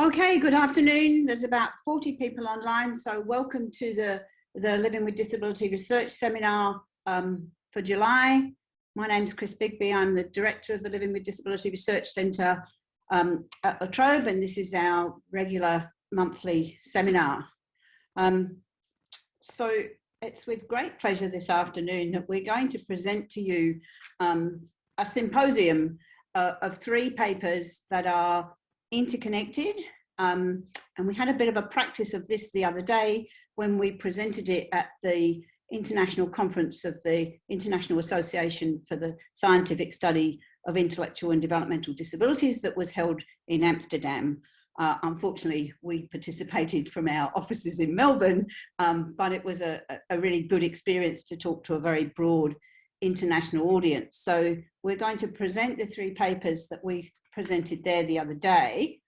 Okay, good afternoon. There's about 40 people online, so welcome to the, the Living with Disability Research Seminar um, for July. My name's Chris Bigby. I'm the Director of the Living with Disability Research Centre um, at La Trobe, and this is our regular monthly seminar. Um, so it's with great pleasure this afternoon that we're going to present to you um, a symposium uh, of three papers that are interconnected. Um, and we had a bit of a practice of this the other day when we presented it at the international conference of the International Association for the Scientific Study of Intellectual and Developmental Disabilities that was held in Amsterdam. Uh, unfortunately, we participated from our offices in Melbourne, um, but it was a, a really good experience to talk to a very broad international audience. So we're going to present the three papers that we presented there the other day.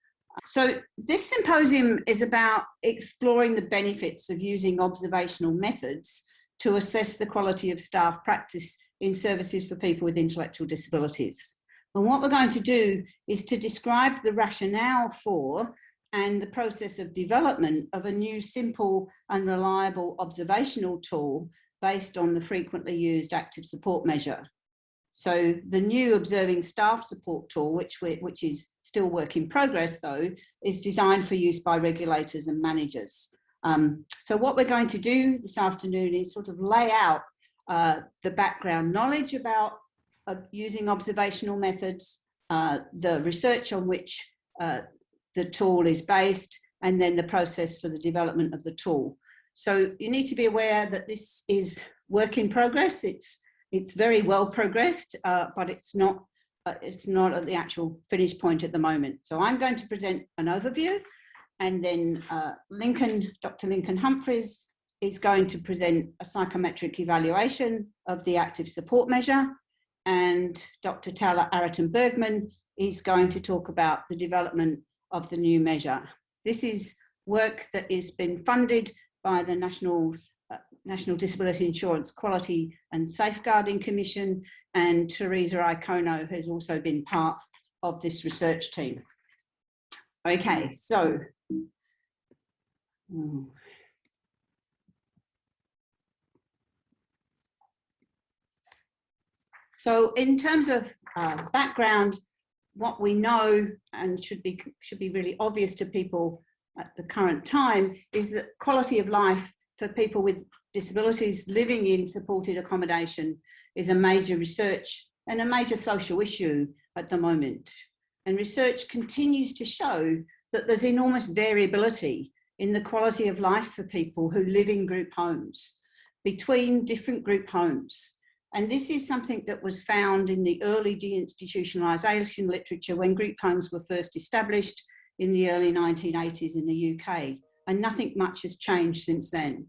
So this symposium is about exploring the benefits of using observational methods to assess the quality of staff practice in services for people with intellectual disabilities. And what we're going to do is to describe the rationale for and the process of development of a new simple and reliable observational tool based on the frequently used active support measure. So the new observing staff support tool, which, we, which is still work in progress though, is designed for use by regulators and managers. Um, so what we're going to do this afternoon is sort of lay out uh, the background knowledge about uh, using observational methods, uh, the research on which uh, the tool is based, and then the process for the development of the tool. So you need to be aware that this is work in progress. It's it's very well progressed, uh, but it's not uh, it's not at the actual finish point at the moment. So I'm going to present an overview and then uh, Lincoln, Dr. Lincoln Humphreys is going to present a psychometric evaluation of the active support measure and Dr. Taylor Araten Bergman is going to talk about the development of the new measure. This is work that has been funded by the National National Disability Insurance Quality and Safeguarding Commission, and Teresa Iacono has also been part of this research team. Okay, so. Hmm. So in terms of uh, background, what we know and should be should be really obvious to people at the current time is that quality of life for people with disabilities living in supported accommodation is a major research and a major social issue at the moment. And research continues to show that there's enormous variability in the quality of life for people who live in group homes between different group homes. And this is something that was found in the early deinstitutionalisation literature when group homes were first established in the early 1980s in the UK. And nothing much has changed since then.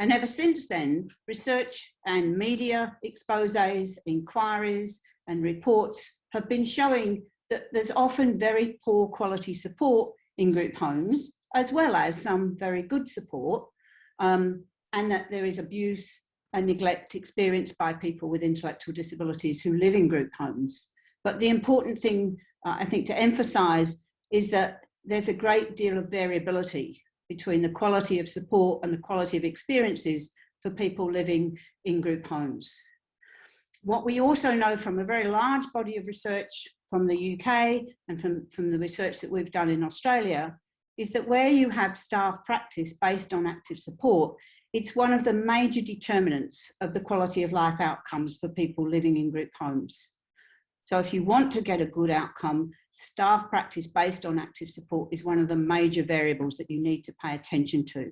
And ever since then, research and media exposes, inquiries and reports have been showing that there's often very poor quality support in group homes, as well as some very good support, um, and that there is abuse and neglect experienced by people with intellectual disabilities who live in group homes. But the important thing uh, I think to emphasize is that there's a great deal of variability between the quality of support and the quality of experiences for people living in group homes. What we also know from a very large body of research from the UK and from, from the research that we've done in Australia is that where you have staff practice based on active support, it's one of the major determinants of the quality of life outcomes for people living in group homes. So if you want to get a good outcome, staff practice based on active support is one of the major variables that you need to pay attention to.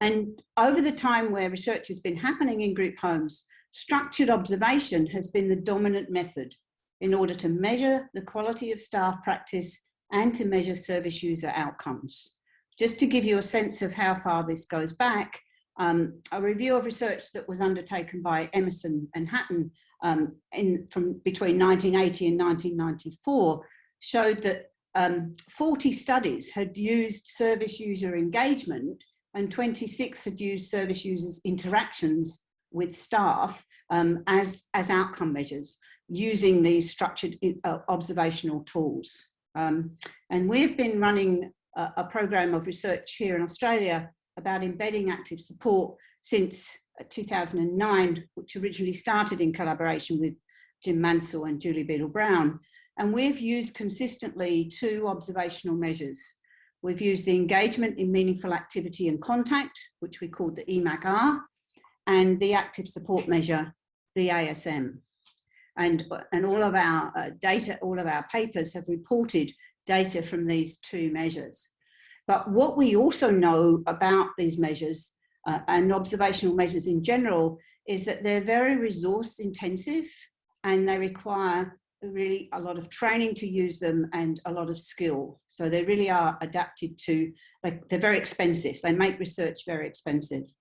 And over the time where research has been happening in group homes, structured observation has been the dominant method in order to measure the quality of staff practice and to measure service user outcomes. Just to give you a sense of how far this goes back, um, a review of research that was undertaken by Emerson and Hatton um, in, from between 1980 and 1994 showed that um, 40 studies had used service user engagement and 26 had used service users interactions with staff um, as, as outcome measures using these structured uh, observational tools. Um, and we've been running a, a program of research here in Australia about embedding active support since uh, 2009, which originally started in collaboration with Jim Mansell and Julie Beadle Brown. And we've used consistently two observational measures. We've used the engagement in meaningful activity and contact, which we called the EMAC-R, and the active support measure, the ASM. And, and all of our uh, data, all of our papers have reported data from these two measures. But what we also know about these measures uh, and observational measures in general is that they're very resource intensive and they require really a lot of training to use them and a lot of skill. So they really are adapted to, like they're very expensive. They make research very expensive.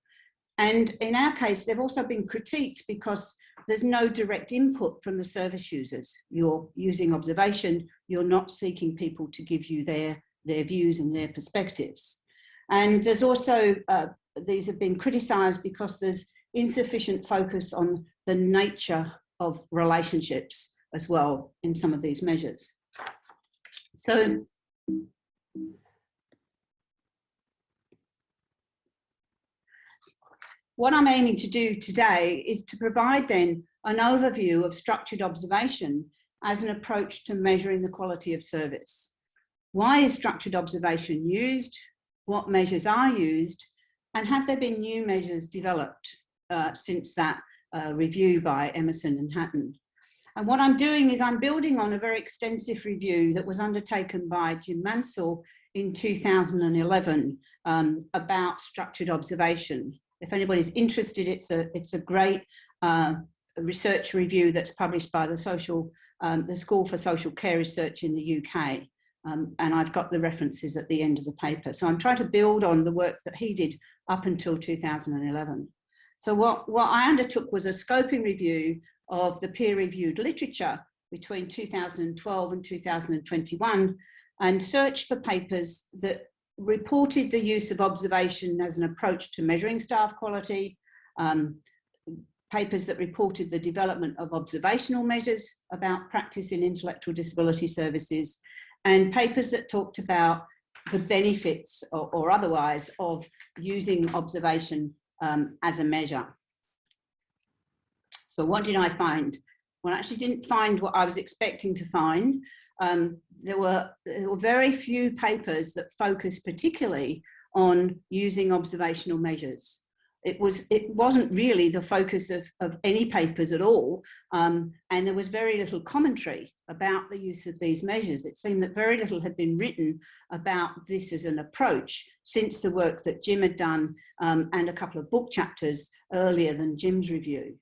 And in our case, they've also been critiqued because there's no direct input from the service users. You're using observation, you're not seeking people to give you their, their views and their perspectives. And there's also, uh, these have been criticised because there's insufficient focus on the nature of relationships as well in some of these measures. So what I'm aiming to do today is to provide then an overview of structured observation as an approach to measuring the quality of service. Why is structured observation used? What measures are used? And have there been new measures developed uh, since that uh, review by Emerson and Hatton? And what I'm doing is I'm building on a very extensive review that was undertaken by Jim Mansell in 2011 um, about structured observation. If anybody's interested, it's a, it's a great uh, research review that's published by the social, um, the School for Social Care Research in the UK. Um, and I've got the references at the end of the paper. So I'm trying to build on the work that he did up until 2011. So what, what I undertook was a scoping review of the peer-reviewed literature between 2012 and 2021 and searched for papers that reported the use of observation as an approach to measuring staff quality, um, papers that reported the development of observational measures about practice in intellectual disability services, and papers that talked about the benefits or, or otherwise of using observation um, as a measure. So what did I find? Well, I actually didn't find what I was expecting to find. Um, there, were, there were very few papers that focused particularly on using observational measures. It, was, it wasn't really the focus of, of any papers at all, um, and there was very little commentary about the use of these measures. It seemed that very little had been written about this as an approach since the work that Jim had done um, and a couple of book chapters earlier than Jim's review.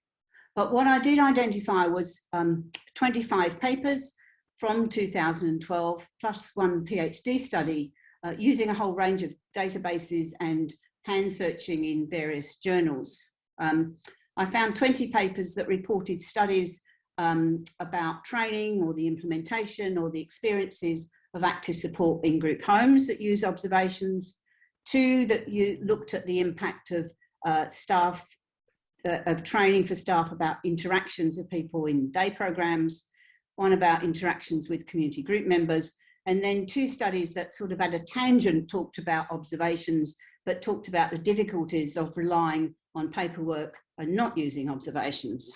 But what I did identify was um, 25 papers from 2012, plus one PhD study uh, using a whole range of databases and hand searching in various journals. Um, I found 20 papers that reported studies um, about training or the implementation or the experiences of active support in group homes that use observations. Two that you looked at the impact of uh, staff uh, of training for staff about interactions of people in day programs, one about interactions with community group members, and then two studies that sort of at a tangent talked about observations, but talked about the difficulties of relying on paperwork and not using observations.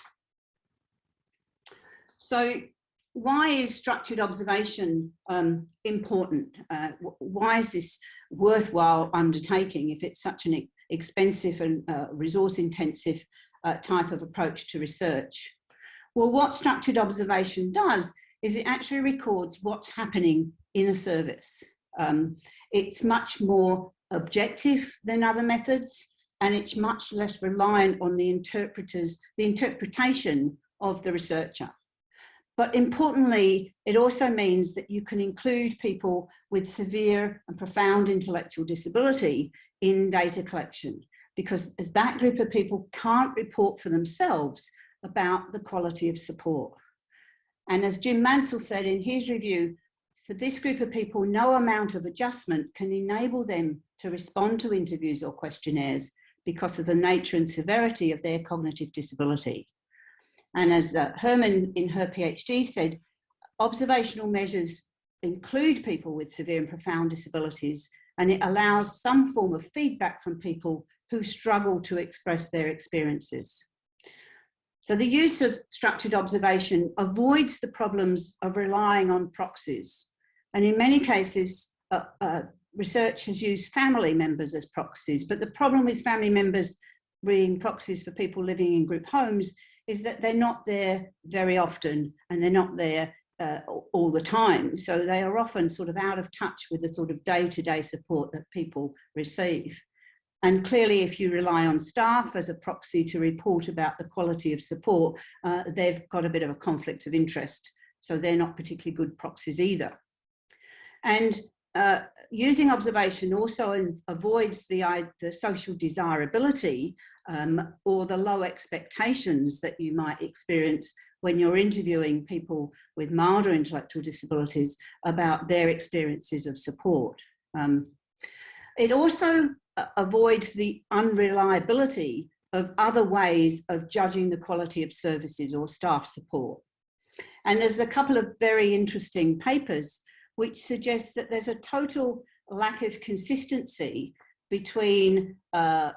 So why is structured observation um, important? Uh, why is this worthwhile undertaking if it's such an expensive and uh, resource intensive uh, type of approach to research. Well, what structured observation does is it actually records what's happening in a service. Um, it's much more objective than other methods and it's much less reliant on the interpreters, the interpretation of the researcher. But importantly, it also means that you can include people with severe and profound intellectual disability in data collection because as that group of people can't report for themselves about the quality of support. And as Jim Mansell said in his review, for this group of people, no amount of adjustment can enable them to respond to interviews or questionnaires because of the nature and severity of their cognitive disability. And as uh, Herman in her PhD said, observational measures include people with severe and profound disabilities and it allows some form of feedback from people who struggle to express their experiences. So the use of structured observation avoids the problems of relying on proxies. And in many cases, uh, uh, research has used family members as proxies, but the problem with family members being proxies for people living in group homes is that they're not there very often and they're not there uh, all the time. So they are often sort of out of touch with the sort of day-to-day -day support that people receive. And clearly, if you rely on staff as a proxy to report about the quality of support, uh, they've got a bit of a conflict of interest. So they're not particularly good proxies either. And uh, using observation also avoids the, the social desirability um, or the low expectations that you might experience when you're interviewing people with milder intellectual disabilities about their experiences of support. Um, it also uh, avoids the unreliability of other ways of judging the quality of services or staff support. And there's a couple of very interesting papers which suggests that there's a total lack of consistency between uh,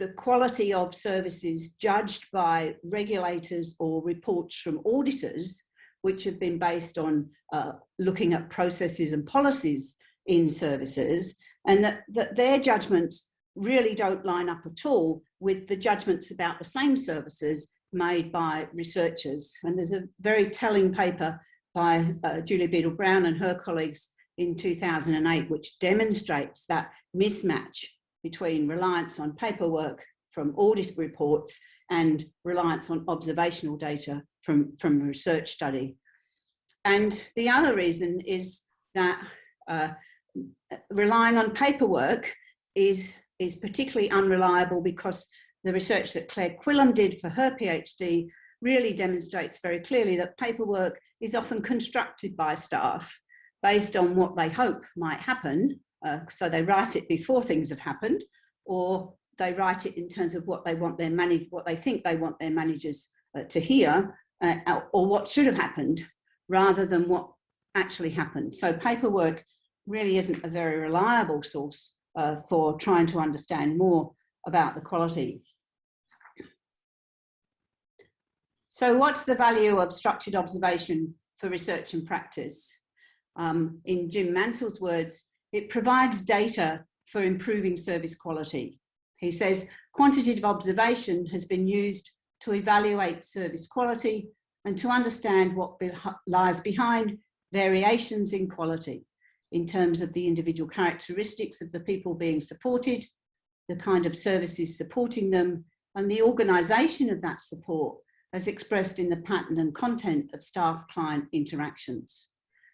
the quality of services judged by regulators or reports from auditors, which have been based on uh, looking at processes and policies in services, and that, that their judgments really don't line up at all with the judgments about the same services made by researchers. And there's a very telling paper by uh, Julia Beadle Brown and her colleagues in 2008, which demonstrates that mismatch between reliance on paperwork from audit reports and reliance on observational data from, from research study. And the other reason is that uh, relying on paperwork is, is particularly unreliable because the research that Claire Quilliam did for her PhD really demonstrates very clearly that paperwork is often constructed by staff based on what they hope might happen. Uh, so they write it before things have happened, or they write it in terms of what they want their manage, what they think they want their managers uh, to hear, uh, or what should have happened, rather than what actually happened. So paperwork really isn't a very reliable source uh, for trying to understand more about the quality. So what's the value of structured observation for research and practice? Um, in Jim Mansell's words, it provides data for improving service quality. He says, quantitative observation has been used to evaluate service quality and to understand what be lies behind variations in quality in terms of the individual characteristics of the people being supported, the kind of services supporting them, and the organisation of that support as expressed in the pattern and content of staff-client interactions.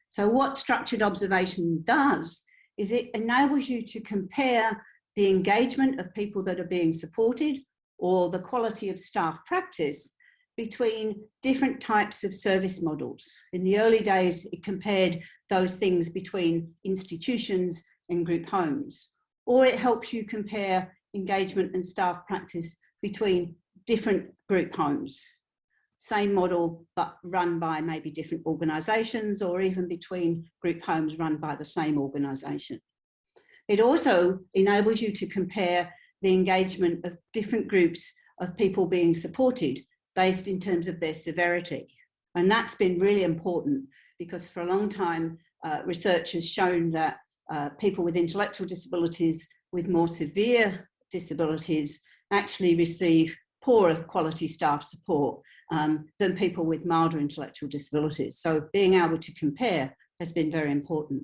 So what structured observation does is it enables you to compare the engagement of people that are being supported or the quality of staff practice between different types of service models. In the early days, it compared those things between institutions and group homes, or it helps you compare engagement and staff practice between different group homes. Same model, but run by maybe different organisations or even between group homes run by the same organisation. It also enables you to compare the engagement of different groups of people being supported based in terms of their severity. And that's been really important because for a long time, uh, research has shown that uh, people with intellectual disabilities with more severe disabilities actually receive poorer quality staff support um, than people with milder intellectual disabilities. So being able to compare has been very important.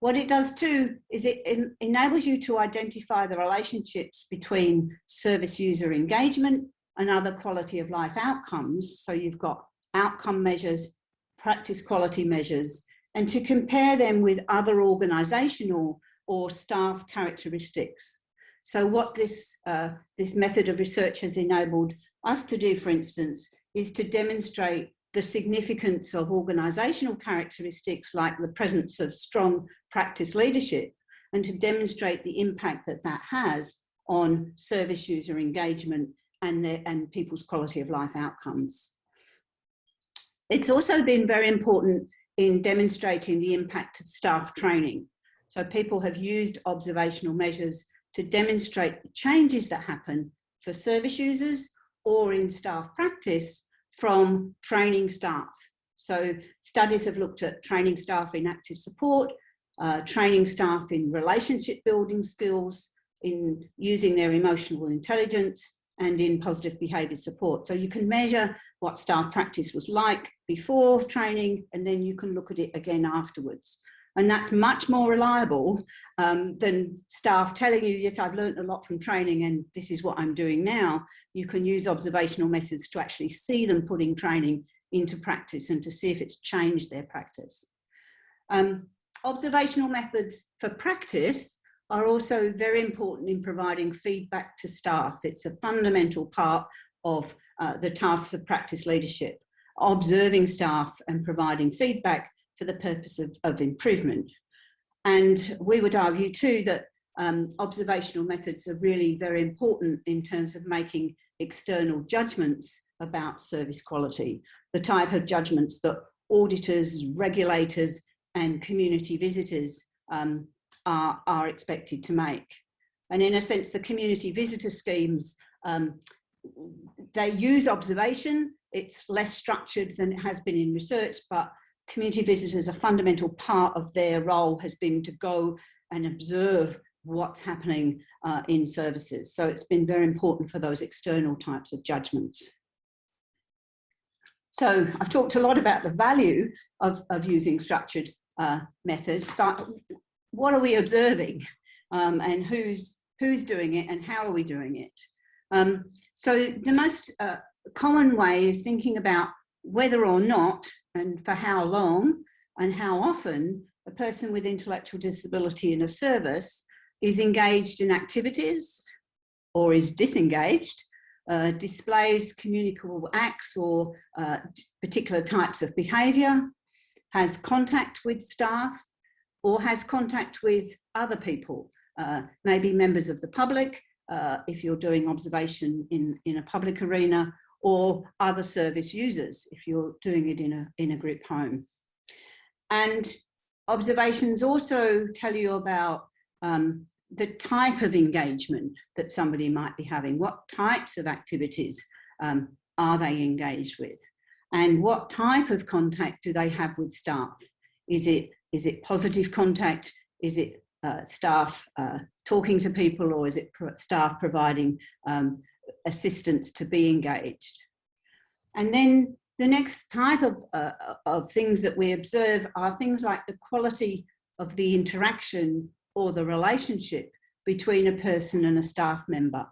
What it does too is it en enables you to identify the relationships between service user engagement and other quality of life outcomes. So you've got outcome measures, practice quality measures, and to compare them with other organizational or staff characteristics. So what this, uh, this method of research has enabled us to do, for instance, is to demonstrate the significance of organizational characteristics like the presence of strong practice leadership and to demonstrate the impact that that has on service user engagement and, the, and people's quality of life outcomes. It's also been very important in demonstrating the impact of staff training. So people have used observational measures to demonstrate the changes that happen for service users or in staff practice from training staff. So studies have looked at training staff in active support, uh, training staff in relationship building skills, in using their emotional intelligence, and in positive behaviour support. So you can measure what staff practice was like before training, and then you can look at it again afterwards. And that's much more reliable um, than staff telling you, yes, I've learned a lot from training and this is what I'm doing now. You can use observational methods to actually see them putting training into practice and to see if it's changed their practice. Um, observational methods for practice are also very important in providing feedback to staff. It's a fundamental part of uh, the tasks of practice leadership, observing staff and providing feedback for the purpose of, of improvement. And we would argue too that um, observational methods are really very important in terms of making external judgments about service quality, the type of judgments that auditors, regulators and community visitors um, are, are expected to make. And in a sense, the community visitor schemes, um, they use observation. It's less structured than it has been in research, but community visitors, a fundamental part of their role has been to go and observe what's happening uh, in services. So it's been very important for those external types of judgments. So I've talked a lot about the value of, of using structured uh, methods, but what are we observing um, and who's, who's doing it and how are we doing it? Um, so the most uh, common way is thinking about whether or not and for how long and how often a person with intellectual disability in a service is engaged in activities or is disengaged, uh, displays communicable acts or uh, particular types of behaviour, has contact with staff, or has contact with other people, uh, maybe members of the public, uh, if you're doing observation in, in a public arena, or other service users, if you're doing it in a, in a group home. And observations also tell you about um, the type of engagement that somebody might be having, what types of activities um, are they engaged with, and what type of contact do they have with staff? Is it is it positive contact? Is it uh, staff uh, talking to people or is it pro staff providing um, assistance to be engaged? And then the next type of, uh, of things that we observe are things like the quality of the interaction or the relationship between a person and a staff member.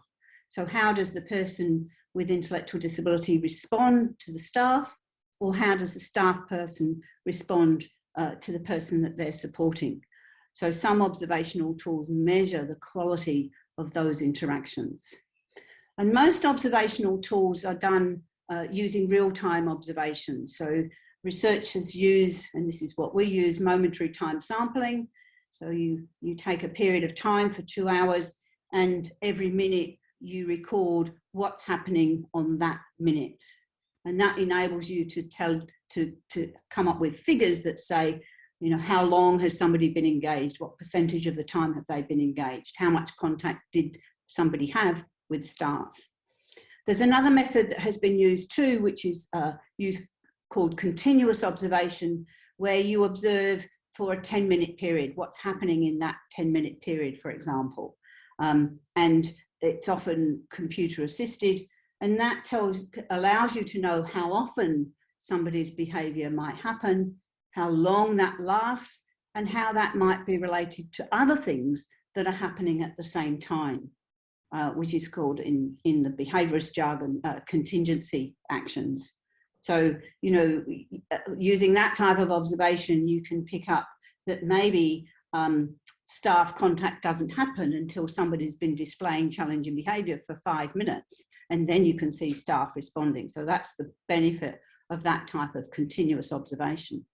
So how does the person with intellectual disability respond to the staff or how does the staff person respond uh, to the person that they're supporting. So some observational tools measure the quality of those interactions. And most observational tools are done uh, using real-time observations. So researchers use, and this is what we use, momentary time sampling. So you, you take a period of time for two hours and every minute you record what's happening on that minute. And that enables you to tell to, to come up with figures that say, you know, how long has somebody been engaged? What percentage of the time have they been engaged? How much contact did somebody have with staff? There's another method that has been used too, which is uh, used called continuous observation, where you observe for a 10 minute period, what's happening in that 10 minute period, for example. Um, and it's often computer assisted and that tells, allows you to know how often somebody's behavior might happen, how long that lasts, and how that might be related to other things that are happening at the same time, uh, which is called in, in the behaviorist jargon, uh, contingency actions. So, you know, using that type of observation, you can pick up that maybe um, staff contact doesn't happen until somebody's been displaying challenging behavior for five minutes, and then you can see staff responding. So that's the benefit of that type of continuous observation.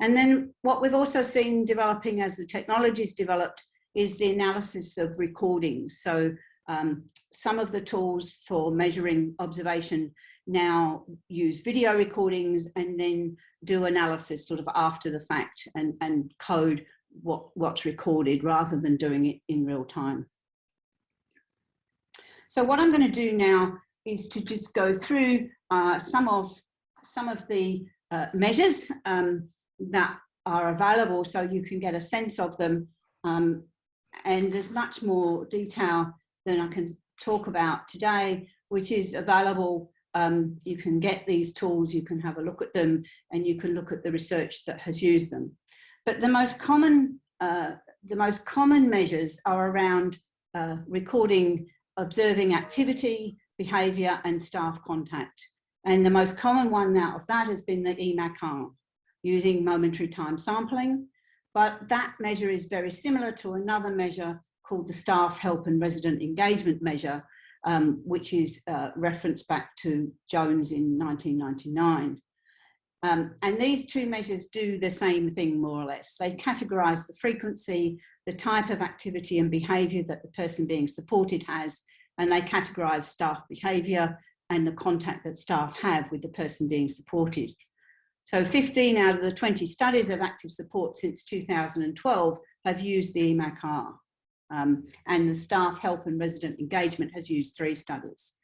And then what we've also seen developing as the technologies developed is the analysis of recordings. So um, some of the tools for measuring observation now use video recordings and then do analysis sort of after the fact and, and code what, what's recorded rather than doing it in real time. So what I'm going to do now is to just go through uh, some of some of the uh, measures um, that are available so you can get a sense of them um, and there's much more detail than I can talk about today which is available um, you can get these tools you can have a look at them and you can look at the research that has used them but the most common uh, the most common measures are around uh, recording observing activity, behaviour and staff contact. And the most common one now of that has been the EMAC-R, using momentary time sampling. But that measure is very similar to another measure called the staff help and resident engagement measure, um, which is uh, referenced back to Jones in 1999. Um, and these two measures do the same thing more or less. They categorise the frequency, the type of activity and behaviour that the person being supported has, and they categorise staff behaviour and the contact that staff have with the person being supported. So 15 out of the 20 studies of active support since 2012 have used the EMACR. Um, and the staff help and resident engagement has used three studies.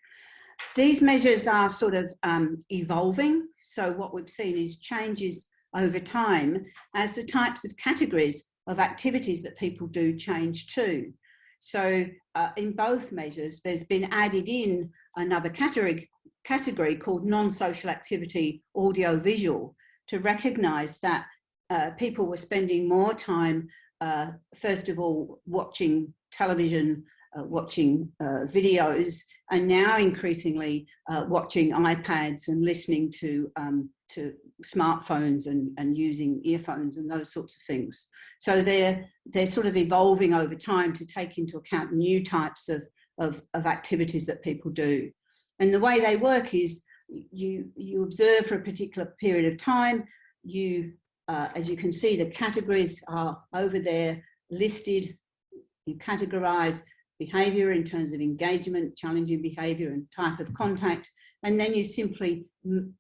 These measures are sort of um, evolving. So what we've seen is changes over time as the types of categories of activities that people do change too. So uh, in both measures, there's been added in another category, category called non-social activity audio-visual to recognise that uh, people were spending more time, uh, first of all, watching television uh, watching uh, videos and now increasingly uh, watching iPads and listening to, um, to smartphones and, and using earphones and those sorts of things. So they're, they're sort of evolving over time to take into account new types of, of, of activities that people do. And the way they work is you, you observe for a particular period of time, you, uh, as you can see, the categories are over there listed, you categorize behavior in terms of engagement, challenging behavior and type of contact. And then you simply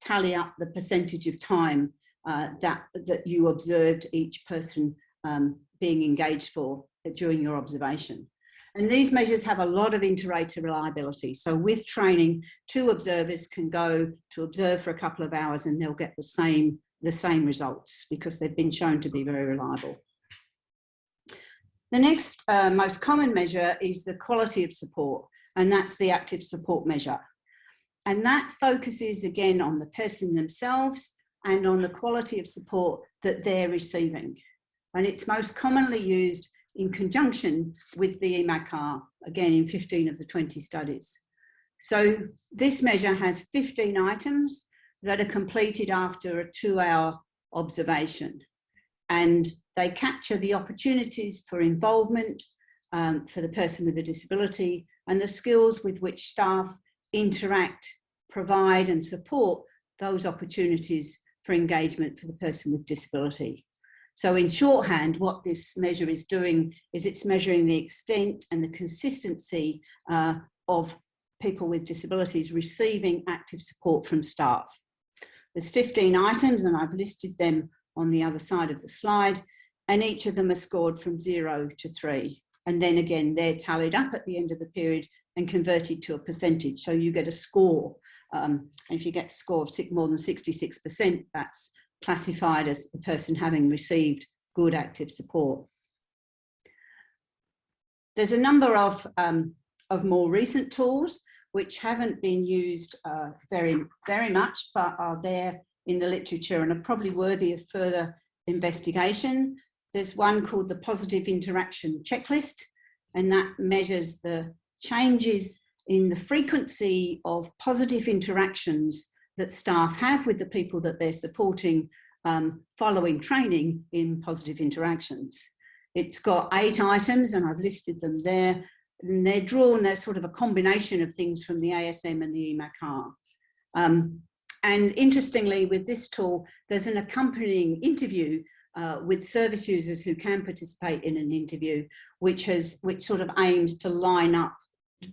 tally up the percentage of time uh, that, that you observed each person um, being engaged for during your observation. And these measures have a lot of inter-rater reliability. So with training, two observers can go to observe for a couple of hours and they'll get the same, the same results because they've been shown to be very reliable. The next uh, most common measure is the quality of support, and that's the active support measure. And that focuses again on the person themselves and on the quality of support that they're receiving. And it's most commonly used in conjunction with the EMACR, again in 15 of the 20 studies. So this measure has 15 items that are completed after a two hour observation. And they capture the opportunities for involvement um, for the person with a disability and the skills with which staff interact, provide and support those opportunities for engagement for the person with disability. So in shorthand, what this measure is doing is it's measuring the extent and the consistency uh, of people with disabilities receiving active support from staff. There's 15 items and I've listed them on the other side of the slide and each of them are scored from zero to three. And then again, they're tallied up at the end of the period and converted to a percentage. So you get a score. Um, and if you get a score of six, more than 66%, that's classified as a person having received good active support. There's a number of, um, of more recent tools which haven't been used uh, very, very much, but are there in the literature and are probably worthy of further investigation. There's one called the Positive Interaction Checklist, and that measures the changes in the frequency of positive interactions that staff have with the people that they're supporting um, following training in positive interactions. It's got eight items and I've listed them there. And they're drawn, they're sort of a combination of things from the ASM and the EMACR. Um, and interestingly, with this tool, there's an accompanying interview uh, with service users who can participate in an interview, which has which sort of aims to line up,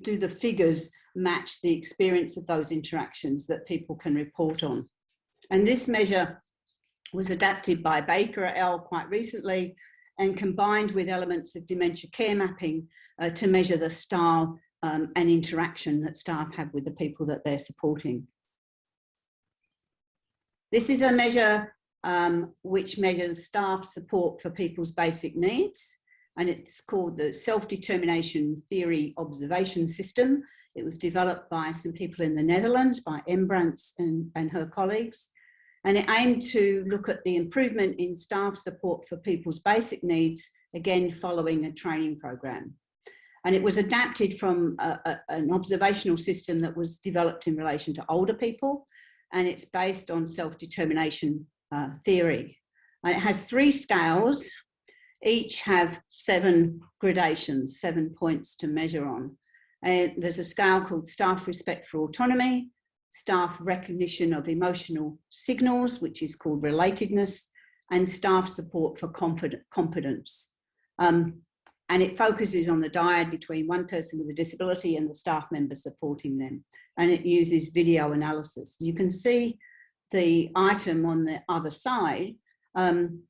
do the figures match the experience of those interactions that people can report on. And this measure was adapted by Baker et al. quite recently and combined with elements of dementia care mapping uh, to measure the style um, and interaction that staff have with the people that they're supporting. This is a measure um, which measures staff support for people's basic needs and it's called the Self-Determination Theory Observation System. It was developed by some people in the Netherlands, by Embregts and, and her colleagues. And it aimed to look at the improvement in staff support for people's basic needs, again, following a training program. And it was adapted from a, a, an observational system that was developed in relation to older people. And it's based on self-determination uh, theory. And it has three scales, each have seven gradations, seven points to measure on. And there's a scale called staff respect for autonomy, staff recognition of emotional signals, which is called relatedness, and staff support for competence. Um, and it focuses on the dyad between one person with a disability and the staff member supporting them. And it uses video analysis. You can see the item on the other side. Um,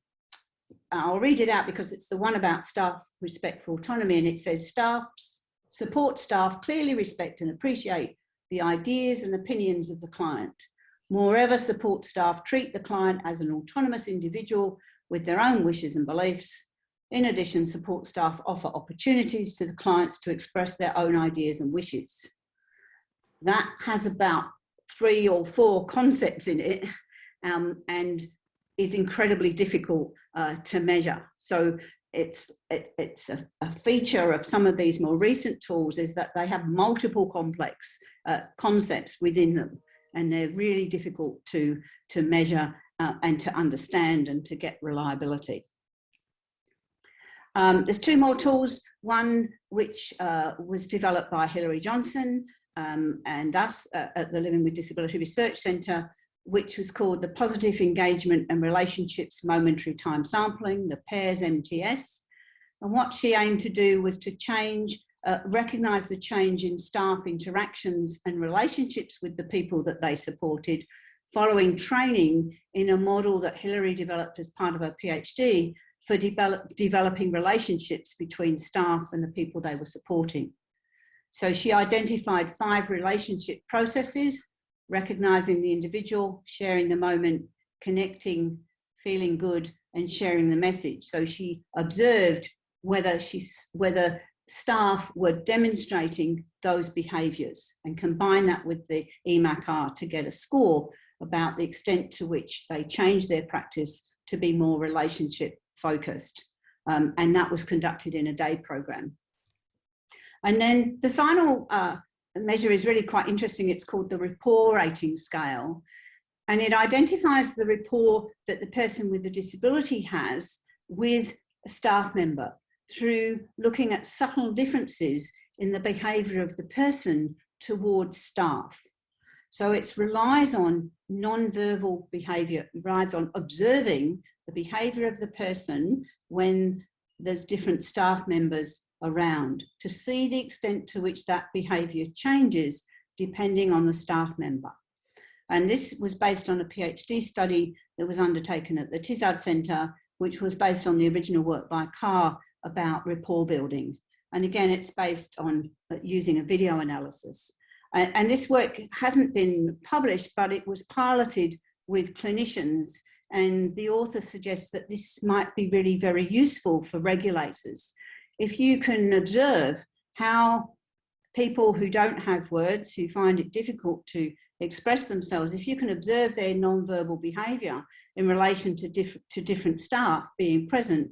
I'll read it out because it's the one about staff respect for autonomy and it says staffs support staff clearly respect and appreciate the ideas and opinions of the client. Moreover, support staff treat the client as an autonomous individual with their own wishes and beliefs. In addition, support staff offer opportunities to the clients to express their own ideas and wishes. That has about three or four concepts in it um, and is incredibly difficult uh, to measure. So it's it, it's a, a, feature of some of these more recent tools is that they have multiple complex uh, concepts within them and they're really difficult to to measure uh, and to understand and to get reliability. Um, there's two more tools, one which uh, was developed by Hilary Johnson um, and us uh, at the Living with Disability Research Centre which was called the Positive Engagement and Relationships Momentary Time Sampling, the PAIRS MTS. And what she aimed to do was to change, uh, recognise the change in staff interactions and relationships with the people that they supported following training in a model that Hilary developed as part of her PhD for develop, developing relationships between staff and the people they were supporting. So she identified five relationship processes recognizing the individual, sharing the moment, connecting, feeling good, and sharing the message. So she observed whether she's whether staff were demonstrating those behaviors and combine that with the EMAC-R to get a score about the extent to which they changed their practice to be more relationship focused. Um, and that was conducted in a day program. And then the final uh, measure is really quite interesting. It's called the rapport rating scale. And it identifies the rapport that the person with the disability has with a staff member through looking at subtle differences in the behaviour of the person towards staff. So it relies on non-verbal behaviour, relies on observing the behaviour of the person when there's different staff members around to see the extent to which that behaviour changes depending on the staff member. And this was based on a PhD study that was undertaken at the Tizard Centre, which was based on the original work by Carr about rapport building. And again, it's based on uh, using a video analysis. And, and this work hasn't been published, but it was piloted with clinicians and the author suggests that this might be really very useful for regulators if you can observe how people who don't have words, who find it difficult to express themselves, if you can observe their non-verbal behaviour in relation to, diff to different staff being present,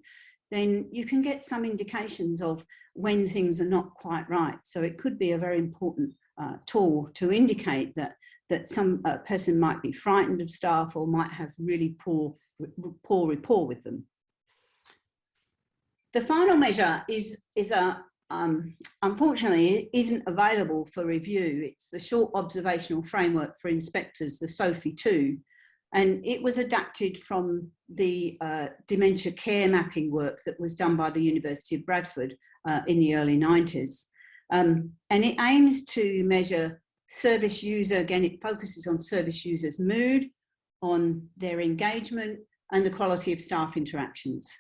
then you can get some indications of when things are not quite right. So it could be a very important uh, tool to indicate that, that some uh, person might be frightened of staff or might have really poor, poor rapport with them. The final measure is, is a, um, unfortunately, isn't available for review. It's the short observational framework for inspectors, the SOFI 2, and it was adapted from the uh, dementia care mapping work that was done by the University of Bradford uh, in the early 90s. Um, and it aims to measure service user, again, it focuses on service users' mood, on their engagement and the quality of staff interactions.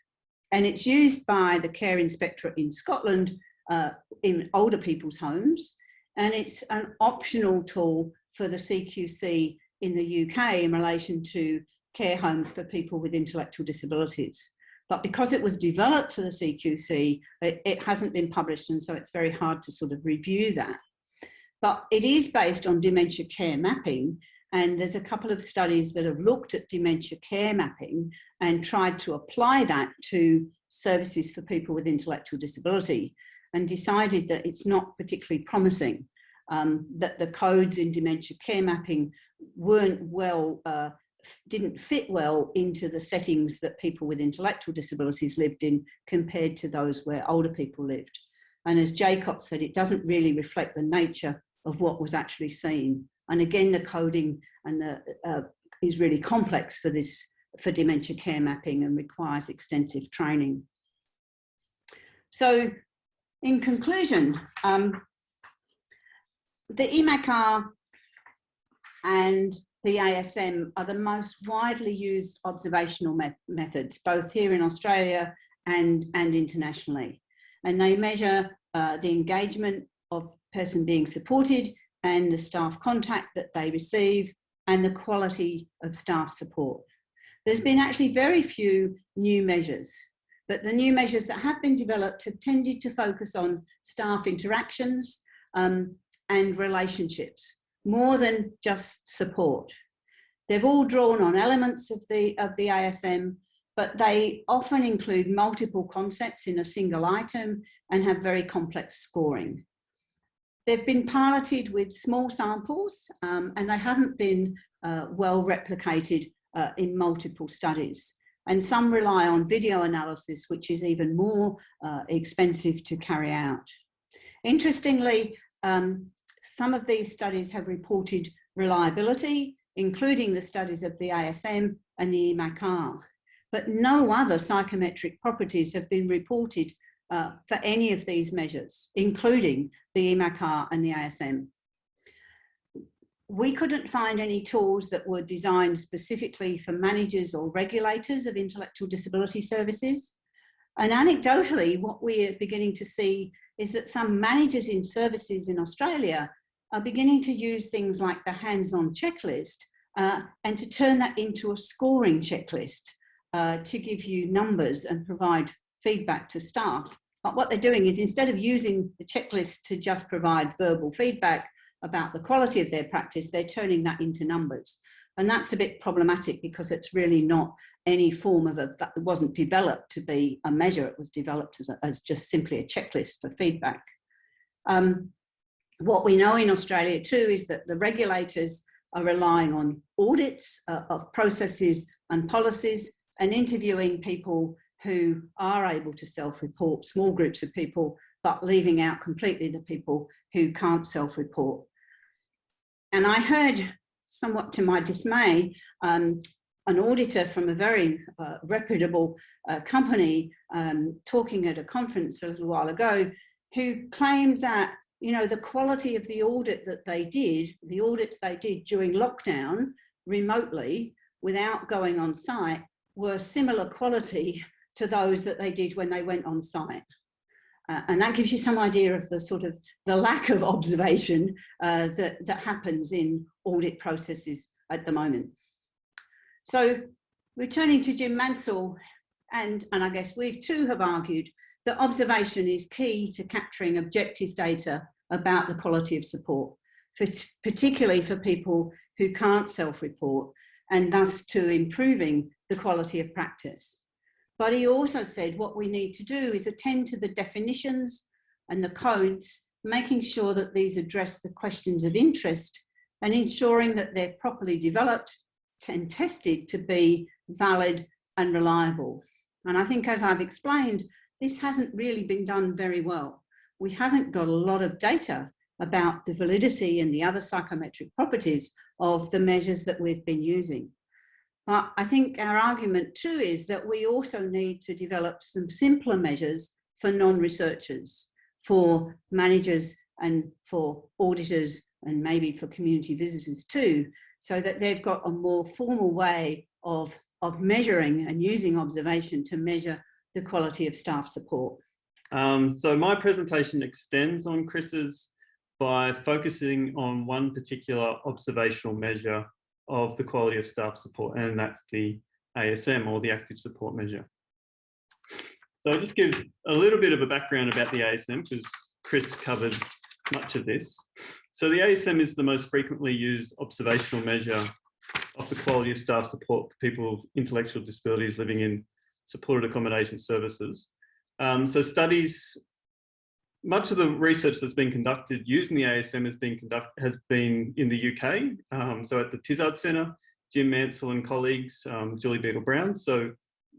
And it's used by the Care Inspectorate in Scotland uh, in older people's homes. And it's an optional tool for the CQC in the UK in relation to care homes for people with intellectual disabilities. But because it was developed for the CQC, it, it hasn't been published and so it's very hard to sort of review that. But it is based on dementia care mapping and there's a couple of studies that have looked at dementia care mapping and tried to apply that to services for people with intellectual disability and decided that it's not particularly promising, um, that the codes in dementia care mapping weren't well, uh, didn't fit well into the settings that people with intellectual disabilities lived in compared to those where older people lived. And as Jacob said, it doesn't really reflect the nature of what was actually seen. And again, the coding and the, uh, is really complex for this, for dementia care mapping and requires extensive training. So in conclusion, um, the EMAC-R and the ASM are the most widely used observational me methods, both here in Australia and, and internationally. And they measure uh, the engagement of person being supported and the staff contact that they receive and the quality of staff support. There's been actually very few new measures, but the new measures that have been developed have tended to focus on staff interactions um, and relationships more than just support. They've all drawn on elements of the, of the ASM, but they often include multiple concepts in a single item and have very complex scoring. They've been piloted with small samples um, and they haven't been uh, well replicated uh, in multiple studies. And some rely on video analysis, which is even more uh, expensive to carry out. Interestingly, um, some of these studies have reported reliability, including the studies of the ASM and the EMAC-R, but no other psychometric properties have been reported uh, for any of these measures, including the EMAC-R and the ASM. We couldn't find any tools that were designed specifically for managers or regulators of intellectual disability services. And anecdotally, what we're beginning to see is that some managers in services in Australia are beginning to use things like the hands-on checklist uh, and to turn that into a scoring checklist uh, to give you numbers and provide feedback to staff. But what they're doing is instead of using the checklist to just provide verbal feedback about the quality of their practice, they're turning that into numbers. And that's a bit problematic because it's really not any form of a, that wasn't developed to be a measure, it was developed as, a, as just simply a checklist for feedback. Um, what we know in Australia too is that the regulators are relying on audits uh, of processes and policies and interviewing people who are able to self-report, small groups of people, but leaving out completely the people who can't self-report. And I heard, somewhat to my dismay, um, an auditor from a very uh, reputable uh, company um, talking at a conference a little while ago who claimed that you know the quality of the audit that they did the audits they did during lockdown remotely without going on site were similar quality to those that they did when they went on site. Uh, and that gives you some idea of the sort of the lack of observation uh, that, that happens in audit processes at the moment. So returning to Jim Mansell, and, and I guess we too have argued that observation is key to capturing objective data about the quality of support, for, particularly for people who can't self-report and thus to improving the quality of practice. But he also said what we need to do is attend to the definitions and the codes, making sure that these address the questions of interest and ensuring that they're properly developed and tested to be valid and reliable. And I think as I've explained, this hasn't really been done very well. We haven't got a lot of data about the validity and the other psychometric properties of the measures that we've been using. But I think our argument too is that we also need to develop some simpler measures for non-researchers. for managers and for auditors and maybe for community visitors too, so that they've got a more formal way of, of measuring and using observation to measure the quality of staff support. Um, so my presentation extends on Chris's by focusing on one particular observational measure of the quality of staff support, and that's the ASM or the active support measure. So I'll just give a little bit of a background about the ASM because Chris covered much of this. So the ASM is the most frequently used observational measure of the quality of staff support for people with intellectual disabilities living in supported accommodation services. Um, so studies, much of the research that's been conducted using the ASM has been conduct has been in the UK. Um, so at the Tizard Centre, Jim Mansell and colleagues, um, Julie Beadle Brown. So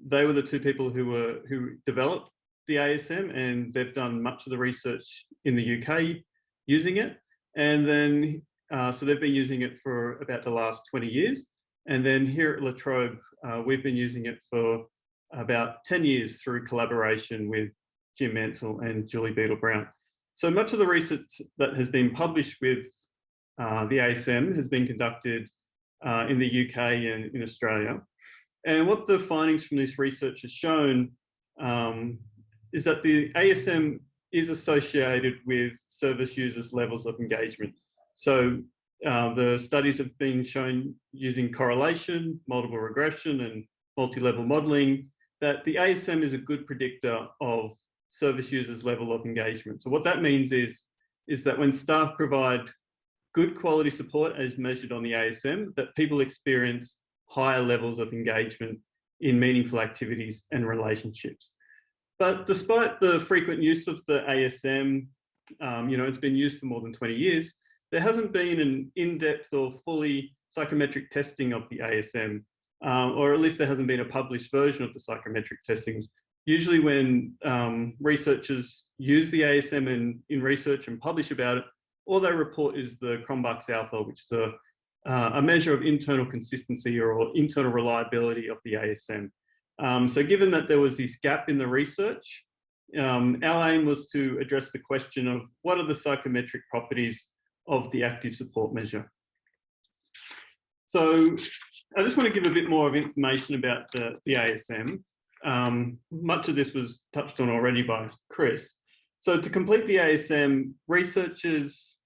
they were the two people who were who developed the ASM and they've done much of the research in the UK using it. And then, uh, so they've been using it for about the last 20 years. And then here at La Trobe, uh, we've been using it for about 10 years through collaboration with Jim Mansell and Julie Beadle Brown. So much of the research that has been published with uh, the ASM has been conducted uh, in the UK and in Australia. And what the findings from this research has shown um, is that the ASM is associated with service users levels of engagement. So uh, the studies have been shown using correlation, multiple regression and multi-level modeling that the ASM is a good predictor of service users level of engagement. So what that means is, is that when staff provide good quality support as measured on the ASM, that people experience higher levels of engagement in meaningful activities and relationships. But despite the frequent use of the ASM, um, you know, it's been used for more than 20 years, there hasn't been an in-depth or fully psychometric testing of the ASM, um, or at least there hasn't been a published version of the psychometric testings. Usually when um, researchers use the ASM in, in research and publish about it, all they report is the Cronbach's alpha, which is a uh, a measure of internal consistency or, internal reliability of the ASM. Um, so given that there was this gap in the research, um, our aim was to address the question of what are the psychometric properties of the active support measure. So I just want to give a bit more of information about the, the ASM. Um, much of this was touched on already by Chris. So to complete the ASM, researchers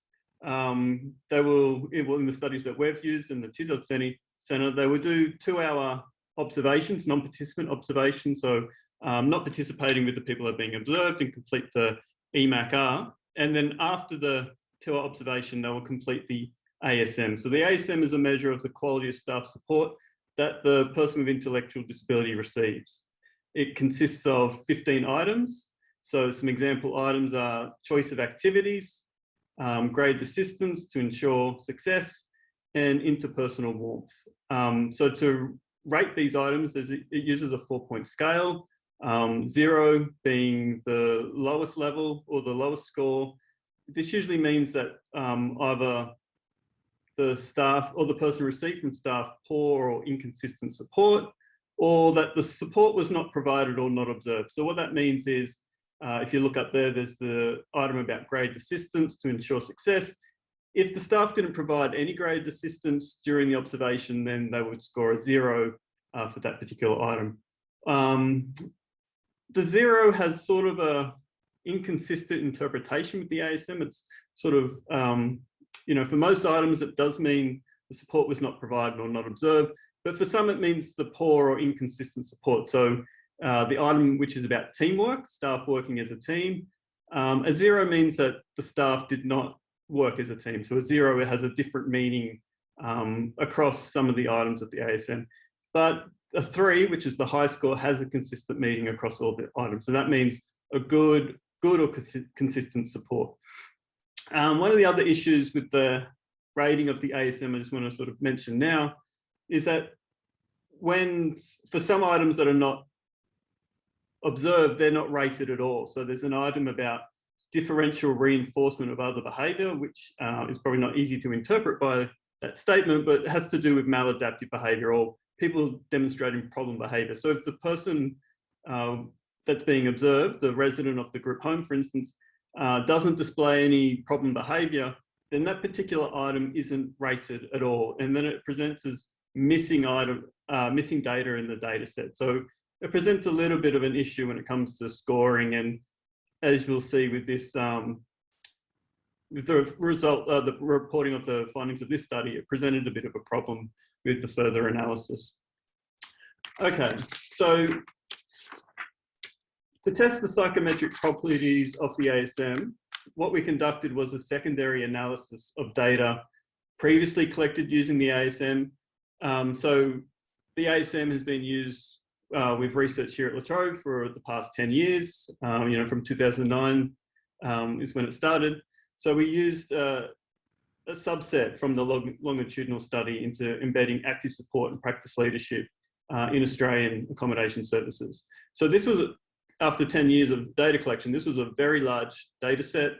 um, they will, in the studies that we've used in the Tizard Centre, they will do two hour observations, non-participant observations. So um, not participating with the people that are being observed and complete the EMAC-R. And then after the two hour observation, they will complete the ASM. So the ASM is a measure of the quality of staff support that the person with intellectual disability receives. It consists of 15 items. So some example items are choice of activities, um, grade assistance to ensure success, and interpersonal warmth. Um, so to rate these items, it uses a four point scale, um, zero being the lowest level or the lowest score. This usually means that um, either the staff or the person received from staff poor or inconsistent support, or that the support was not provided or not observed. So what that means is uh, if you look up there, there's the item about grade assistance to ensure success. If the staff didn't provide any grade assistance during the observation, then they would score a zero uh, for that particular item. Um, the zero has sort of a inconsistent interpretation with the ASM. It's sort of, um, you know, for most items, it does mean the support was not provided or not observed, but for some, it means the poor or inconsistent support. So uh, the item which is about teamwork, staff working as a team. Um, a zero means that the staff did not work as a team. So a zero has a different meaning um, across some of the items of the ASM. But a three, which is the high score, has a consistent meaning across all the items. So that means a good, good or cons consistent support. Um, one of the other issues with the rating of the ASM, I just want to sort of mention now, is that when for some items that are not observed, they're not rated at all. So there's an item about differential reinforcement of other behavior, which uh, is probably not easy to interpret by that statement, but has to do with maladaptive behavior or people demonstrating problem behavior. So if the person um, that's being observed, the resident of the group home, for instance, uh, doesn't display any problem behavior, then that particular item isn't rated at all. And then it presents as missing item, uh, missing data in the data set. So it presents a little bit of an issue when it comes to scoring. And as we'll see with this, um, with the result, uh, the reporting of the findings of this study, it presented a bit of a problem with the further analysis. Okay, so to test the psychometric properties of the ASM, what we conducted was a secondary analysis of data previously collected using the ASM. Um, so the ASM has been used uh, with research here at La Trobe for the past 10 years, um, you know, from 2009 um, is when it started. So we used uh, a subset from the longitudinal study into embedding active support and practice leadership uh, in Australian accommodation services. So this was after 10 years of data collection, this was a very large data set.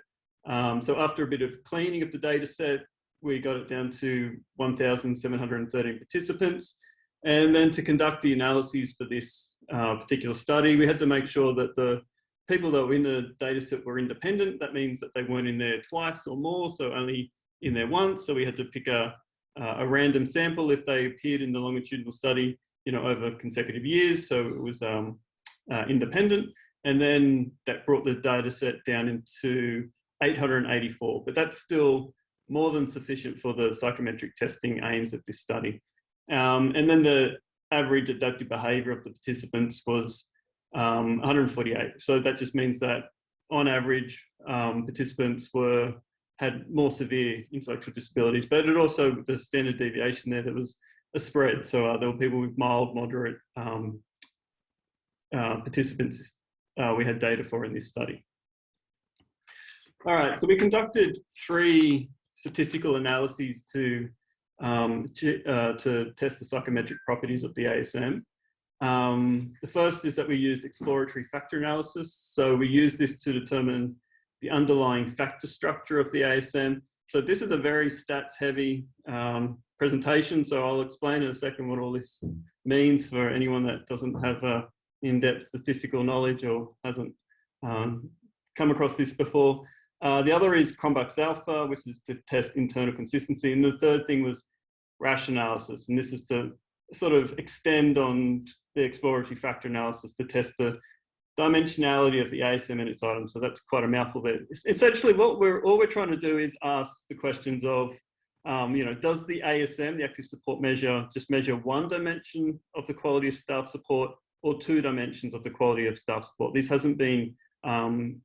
Um, so after a bit of cleaning of the data set, we got it down to 1,713 participants. And then to conduct the analyses for this uh, particular study, we had to make sure that the people that were in the data set were independent. That means that they weren't in there twice or more, so only in there once. So we had to pick a, uh, a random sample if they appeared in the longitudinal study, you know, over consecutive years. So it was um, uh, independent. And then that brought the data set down into 884, but that's still more than sufficient for the psychometric testing aims of this study. Um, and then the average adaptive behavior of the participants was um, 148. So that just means that on average, um, participants were had more severe intellectual disabilities, but it also, the standard deviation there, there was a spread. So uh, there were people with mild, moderate um, uh, participants uh, we had data for in this study. All right, so we conducted three statistical analyses to, um, to, uh, to test the psychometric properties of the ASM. Um, the first is that we used exploratory factor analysis. So we used this to determine the underlying factor structure of the ASM. So this is a very stats heavy um, presentation. So I'll explain in a second what all this means for anyone that doesn't have a in-depth statistical knowledge or hasn't um, come across this before. Uh, the other is Cronbach's alpha, which is to test internal consistency. And the third thing was Rasch analysis. And this is to sort of extend on the exploratory factor analysis to test the dimensionality of the ASM and its items. So that's quite a mouthful there. Essentially what we're, all we're trying to do is ask the questions of, um, you know, does the ASM, the active support measure, just measure one dimension of the quality of staff support or two dimensions of the quality of staff support. This hasn't been um,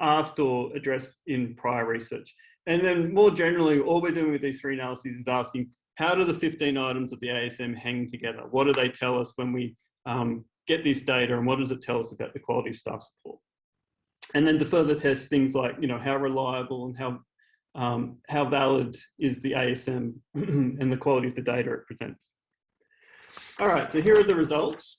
asked or addressed in prior research. And then more generally, all we're doing with these three analyses is asking, how do the 15 items of the ASM hang together? What do they tell us when we um, get this data and what does it tell us about the quality of staff support? And then to further test things like, you know, how reliable and how um, how valid is the ASM and the quality of the data it presents. All right, so here are the results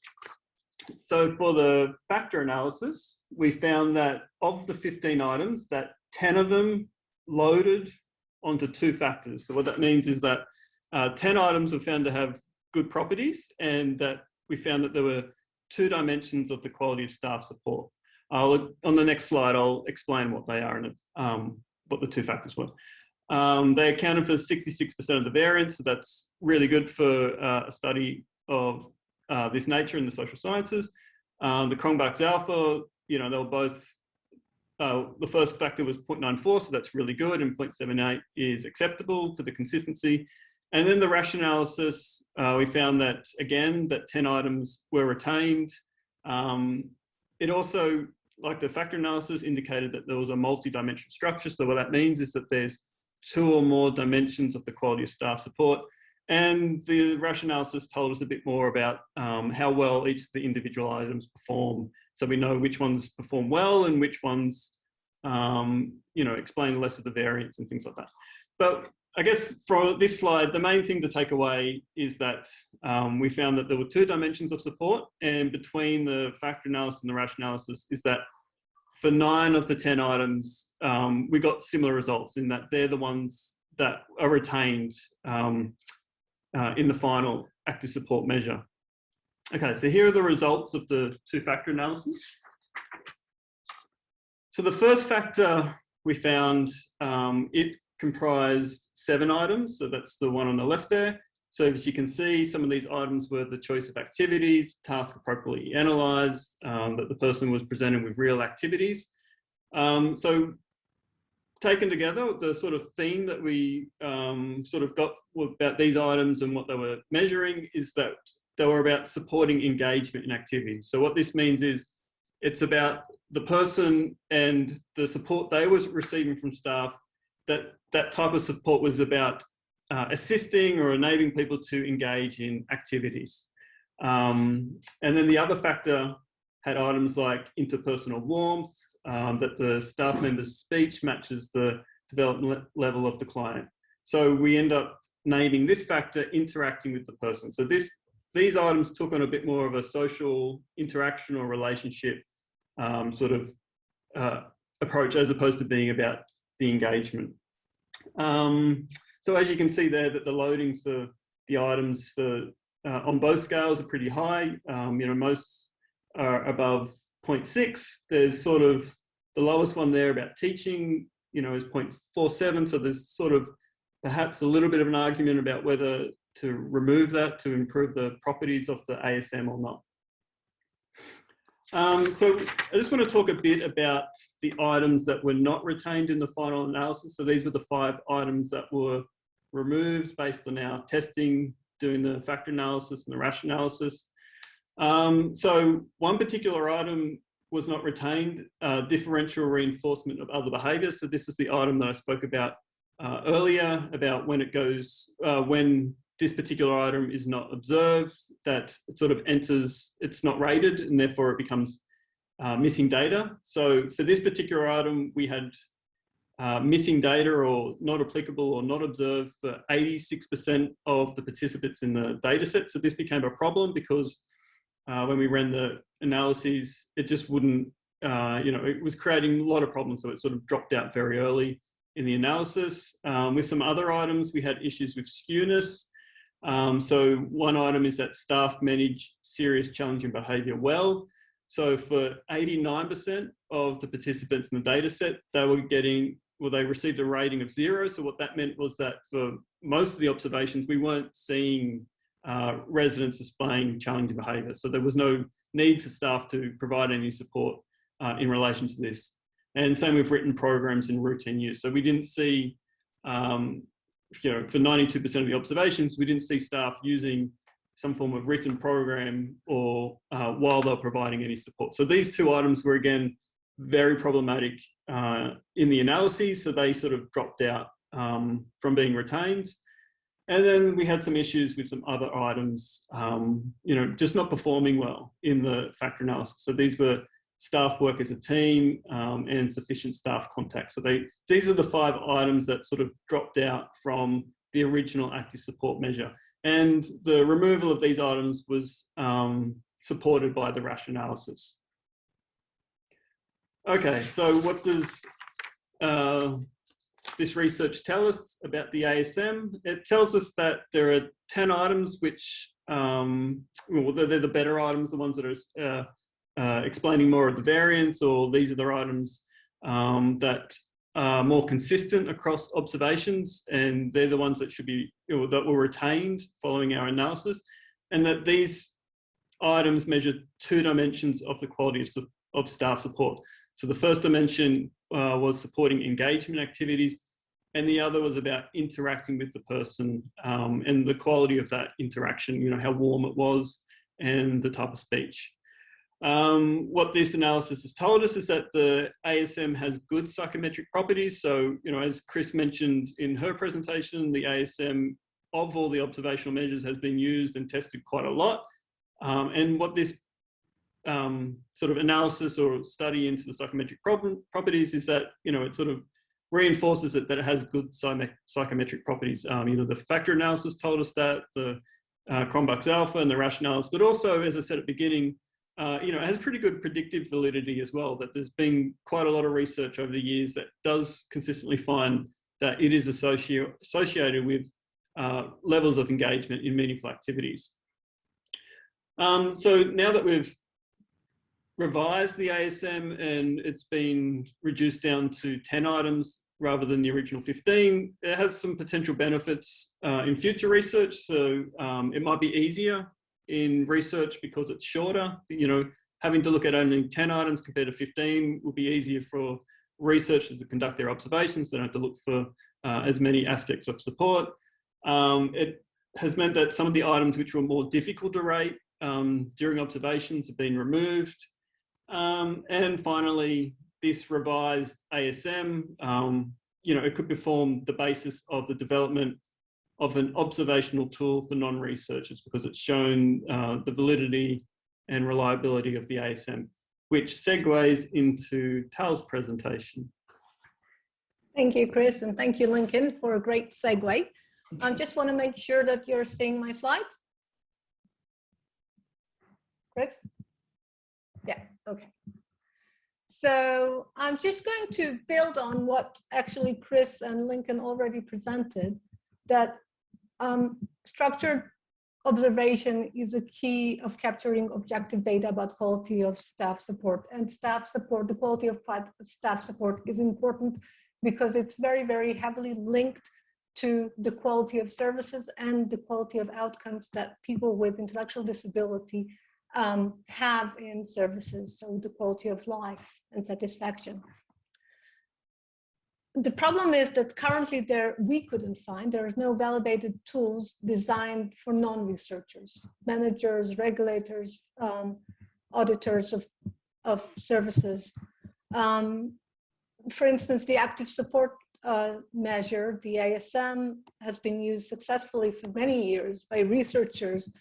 so for the factor analysis, we found that of the 15 items, that 10 of them loaded onto two factors. So what that means is that uh, 10 items were found to have good properties and that we found that there were two dimensions of the quality of staff support. I'll, on the next slide, I'll explain what they are and um, what the two factors were. Um, they accounted for 66% of the variance, so that's really good for uh, a study of uh, this nature in the social sciences. Um, the Cronbach's alpha, you know, they were both, uh, the first factor was 0.94, so that's really good, and 0.78 is acceptable for the consistency. And then the Rasch analysis, uh, we found that, again, that 10 items were retained. Um, it also, like the factor analysis, indicated that there was a multi-dimensional structure. So what that means is that there's two or more dimensions of the quality of staff support. And the Rasch analysis told us a bit more about um, how well each of the individual items perform. So we know which ones perform well and which ones, um, you know, explain less of the variance and things like that. But I guess for this slide, the main thing to take away is that um, we found that there were two dimensions of support and between the factor analysis and the Rasch analysis is that for nine of the 10 items, um, we got similar results in that they're the ones that are retained um, uh, in the final active support measure. Okay, so here are the results of the two-factor analysis. so the first factor we found, um, it comprised seven items. So that's the one on the left there. So as you can see, some of these items were the choice of activities, task appropriately analysed, um, that the person was presented with real activities. Um, so taken together, the sort of theme that we um, sort of got about these items and what they were measuring is that they were about supporting engagement in activities. So what this means is it's about the person and the support they was receiving from staff, that that type of support was about uh, assisting or enabling people to engage in activities. Um, and then the other factor had items like interpersonal warmth, um, that the staff member's speech matches the development level of the client. So we end up naming this factor interacting with the person. So this these items took on a bit more of a social interaction or relationship um, sort of uh, approach as opposed to being about the engagement. Um, so as you can see there that the loadings for the items for uh, on both scales are pretty high. Um, you know, most are above 0.6. There's sort of the lowest one there about teaching, you know, is 0.47. So there's sort of perhaps a little bit of an argument about whether to remove that to improve the properties of the ASM or not. Um, so I just want to talk a bit about the items that were not retained in the final analysis. So these were the five items that were removed based on our testing, doing the factor analysis and the Rasch analysis. Um, so one particular item was not retained, uh, differential reinforcement of other behaviours. So this is the item that I spoke about uh, earlier about when it goes, uh, when this particular item is not observed, that it sort of enters, it's not rated and therefore it becomes uh, missing data. So for this particular item, we had uh, missing data or not applicable or not observed for 86% of the participants in the data set. So this became a problem because uh, when we ran the analyses, it just wouldn't, uh, you know, it was creating a lot of problems. So it sort of dropped out very early in the analysis. Um, with some other items, we had issues with skewness. Um, so one item is that staff manage serious challenging behaviour well. So for 89% of the participants in the data set, they were getting, well, they received a rating of zero. So what that meant was that for most of the observations, we weren't seeing uh, residents displaying challenging behaviour. So there was no need for staff to provide any support uh, in relation to this. And same with written programs in routine use. So we didn't see um, you know, for 92% of the observations, we didn't see staff using some form of written program or uh, while they're providing any support. So these two items were again, very problematic uh, in the analyses. So they sort of dropped out um, from being retained. And then we had some issues with some other items, um, you know, just not performing well in the factor analysis. So these were staff work as a team um, and sufficient staff contact. So they, these are the five items that sort of dropped out from the original active support measure. And the removal of these items was um, supported by the Rasch analysis. Okay, so what does uh, this research tell us about the ASM? It tells us that there are 10 items which, um, well, they're, the better items, the ones that are uh, uh, explaining more of the variance or these are the items um, that are more consistent across observations and they're the ones that should be that were retained following our analysis and that these items measure two dimensions of the quality of, of staff support. So the first dimension uh, was supporting engagement activities and the other was about interacting with the person um, and the quality of that interaction, you know, how warm it was and the type of speech. Um, what this analysis has told us is that the ASM has good psychometric properties. So, you know, as Chris mentioned in her presentation, the ASM of all the observational measures has been used and tested quite a lot. Um, and what this um, sort of analysis or study into the psychometric properties is that, you know, it sort of reinforces it that it has good psychometric properties. Um, you know, the factor analysis told us that, the uh, Cronbach's alpha and the rationales, but also, as I said at the beginning, uh, you know, it has pretty good predictive validity as well, that there's been quite a lot of research over the years that does consistently find that it is associ associated with uh, levels of engagement in meaningful activities. Um, so now that we've revised the ASM and it's been reduced down to 10 items rather than the original 15. It has some potential benefits uh, in future research. So um, it might be easier in research because it's shorter. You know, having to look at only 10 items compared to 15 will be easier for researchers to conduct their observations. They don't have to look for uh, as many aspects of support. Um, it has meant that some of the items which were more difficult to rate um, during observations have been removed. Um, and finally, this revised ASM, um, you know, it could perform the basis of the development of an observational tool for non-researchers because it's shown uh, the validity and reliability of the ASM, which segues into Tal's presentation. Thank you, Chris, and thank you, Lincoln, for a great segue. I just want to make sure that you're seeing my slides. Chris? Yeah, okay. So I'm just going to build on what actually Chris and Lincoln already presented, that um, structured observation is a key of capturing objective data about quality of staff support and staff support, the quality of staff support is important because it's very, very heavily linked to the quality of services and the quality of outcomes that people with intellectual disability um, have in services, so the quality of life and satisfaction. The problem is that currently there we couldn't find, there is no validated tools designed for non-researchers, managers, regulators, um, auditors of, of services. Um, for instance, the active support uh, measure, the ASM, has been used successfully for many years by researchers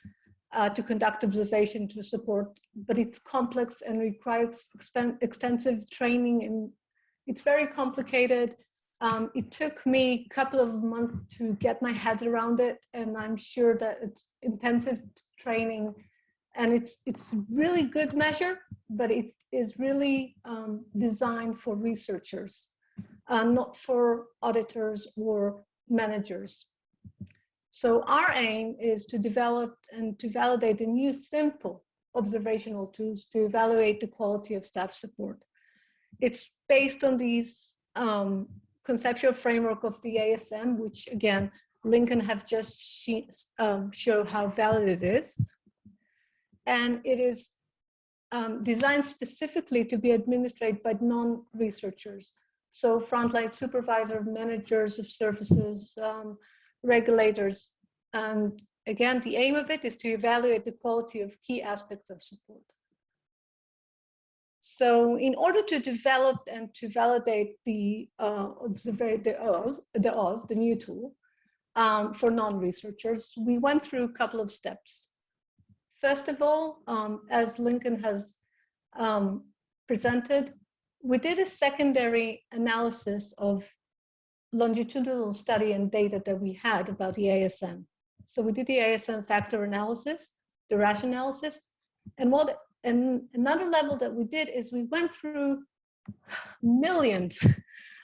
uh, to conduct observation to support, but it's complex and requires extensive training and it's very complicated. Um, it took me a couple of months to get my head around it and I'm sure that it's intensive training and it's it's really good measure, but it is really um, designed for researchers, uh, not for auditors or managers. So our aim is to develop and to validate a new simple observational tools to evaluate the quality of staff support. It's based on these um, conceptual framework of the ASM, which again, Lincoln have just um, show how valid it is. And it is um, designed specifically to be administered by non-researchers. So frontline supervisor, managers of services, um, regulators. And again, the aim of it is to evaluate the quality of key aspects of support. So in order to develop and to validate the uh, the OZ, the the new tool um, for non-researchers, we went through a couple of steps. First of all, um, as Lincoln has um, presented, we did a secondary analysis of longitudinal study and data that we had about the ASM. So we did the ASM factor analysis, the Rasch analysis, and what and another level that we did is we went through millions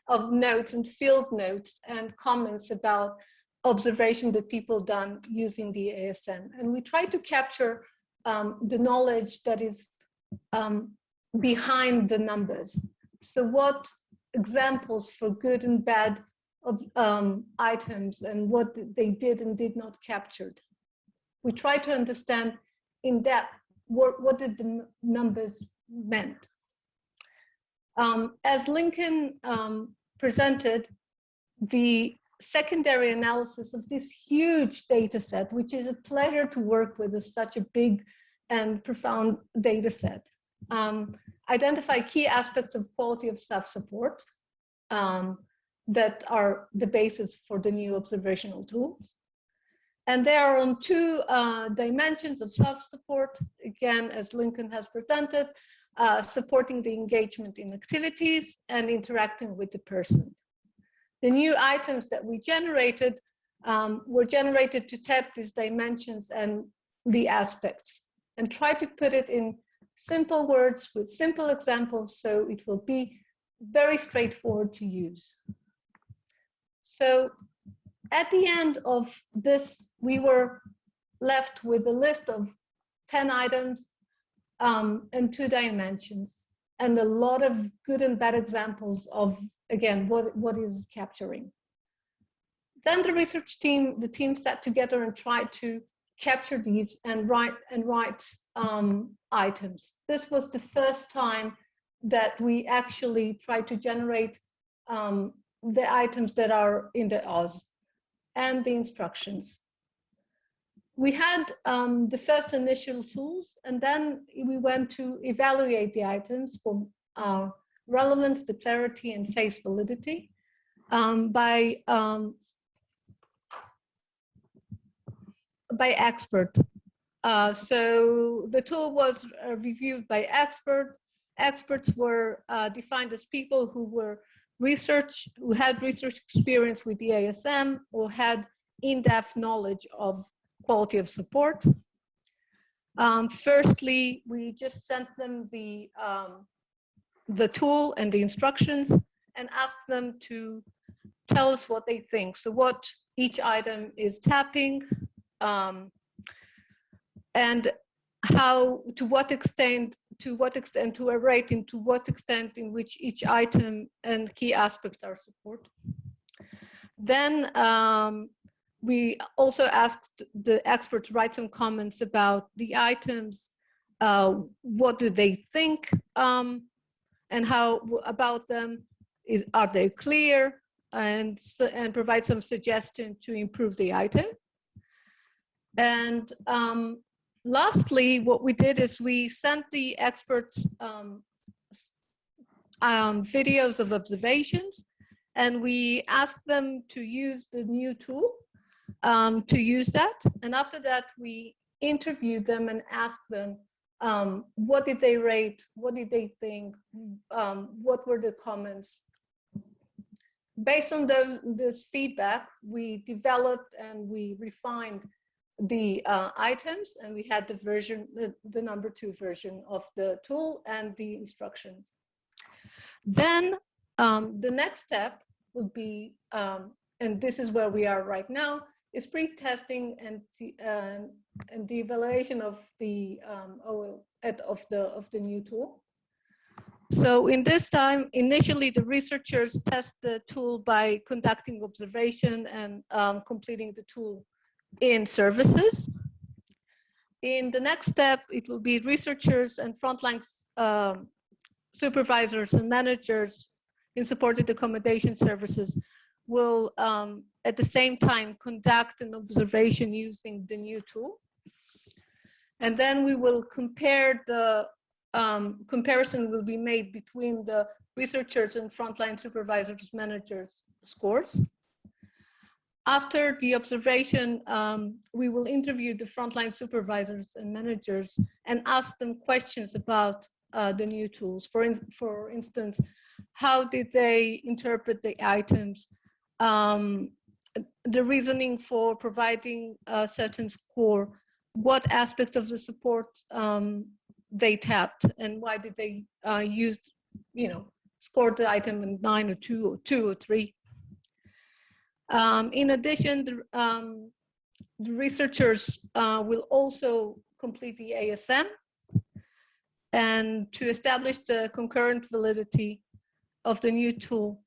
of notes and field notes and comments about observation that people done using the ASM. And we tried to capture um, the knowledge that is um, behind the numbers. So what examples for good and bad of um, items and what they did and did not captured. We try to understand in depth what, what did the numbers meant. Um, as Lincoln um, presented, the secondary analysis of this huge data set, which is a pleasure to work with is such a big and profound data set. Um, identify key aspects of quality of staff support, um, that are the basis for the new observational tools. And they are on two uh, dimensions of self-support, again, as Lincoln has presented, uh, supporting the engagement in activities and interacting with the person. The new items that we generated um, were generated to tap these dimensions and the aspects and try to put it in simple words with simple examples so it will be very straightforward to use. So at the end of this, we were left with a list of 10 items um, and two dimensions and a lot of good and bad examples of, again, what, what is capturing. Then the research team, the team sat together and tried to capture these and write and write um, items. This was the first time that we actually tried to generate um, the items that are in the Oz and the instructions. We had um, the first initial tools, and then we went to evaluate the items for uh, relevance, clarity, and face validity um, by um, by expert. Uh, so the tool was uh, reviewed by expert. Experts were uh, defined as people who were research, who had research experience with the ASM or had in-depth knowledge of quality of support. Um, firstly, we just sent them the, um, the tool and the instructions and asked them to tell us what they think. So what each item is tapping, um, and how, to what extent, to what extent, to a rating, to what extent in which each item and key aspect are supported. Then um, we also asked the experts write some comments about the items, uh, what do they think um, and how about them, is, are they clear, and, and provide some suggestion to improve the item. And um, lastly, what we did is we sent the experts um, um, videos of observations and we asked them to use the new tool um, to use that. And after that, we interviewed them and asked them um, what did they rate, what did they think, um, what were the comments. Based on those, this feedback, we developed and we refined the uh, items and we had the version, the, the number two version of the tool and the instructions. Then um, the next step would be, um, and this is where we are right now, is pre-testing and uh, and the evaluation of the um, of the of the new tool. So in this time, initially the researchers test the tool by conducting observation and um, completing the tool in services. In the next step, it will be researchers and frontline um, supervisors and managers in supported accommodation services will um, at the same time conduct an observation using the new tool. And then we will compare the um, comparison will be made between the researchers and frontline supervisors managers scores. After the observation, um, we will interview the frontline supervisors and managers and ask them questions about uh, the new tools. For, in, for instance, how did they interpret the items? Um, the reasoning for providing a certain score, what aspects of the support um, they tapped and why did they uh, use, you know, score the item in nine or two or two or three. Um, in addition, the, um, the researchers uh, will also complete the ASM and to establish the concurrent validity of the new tool.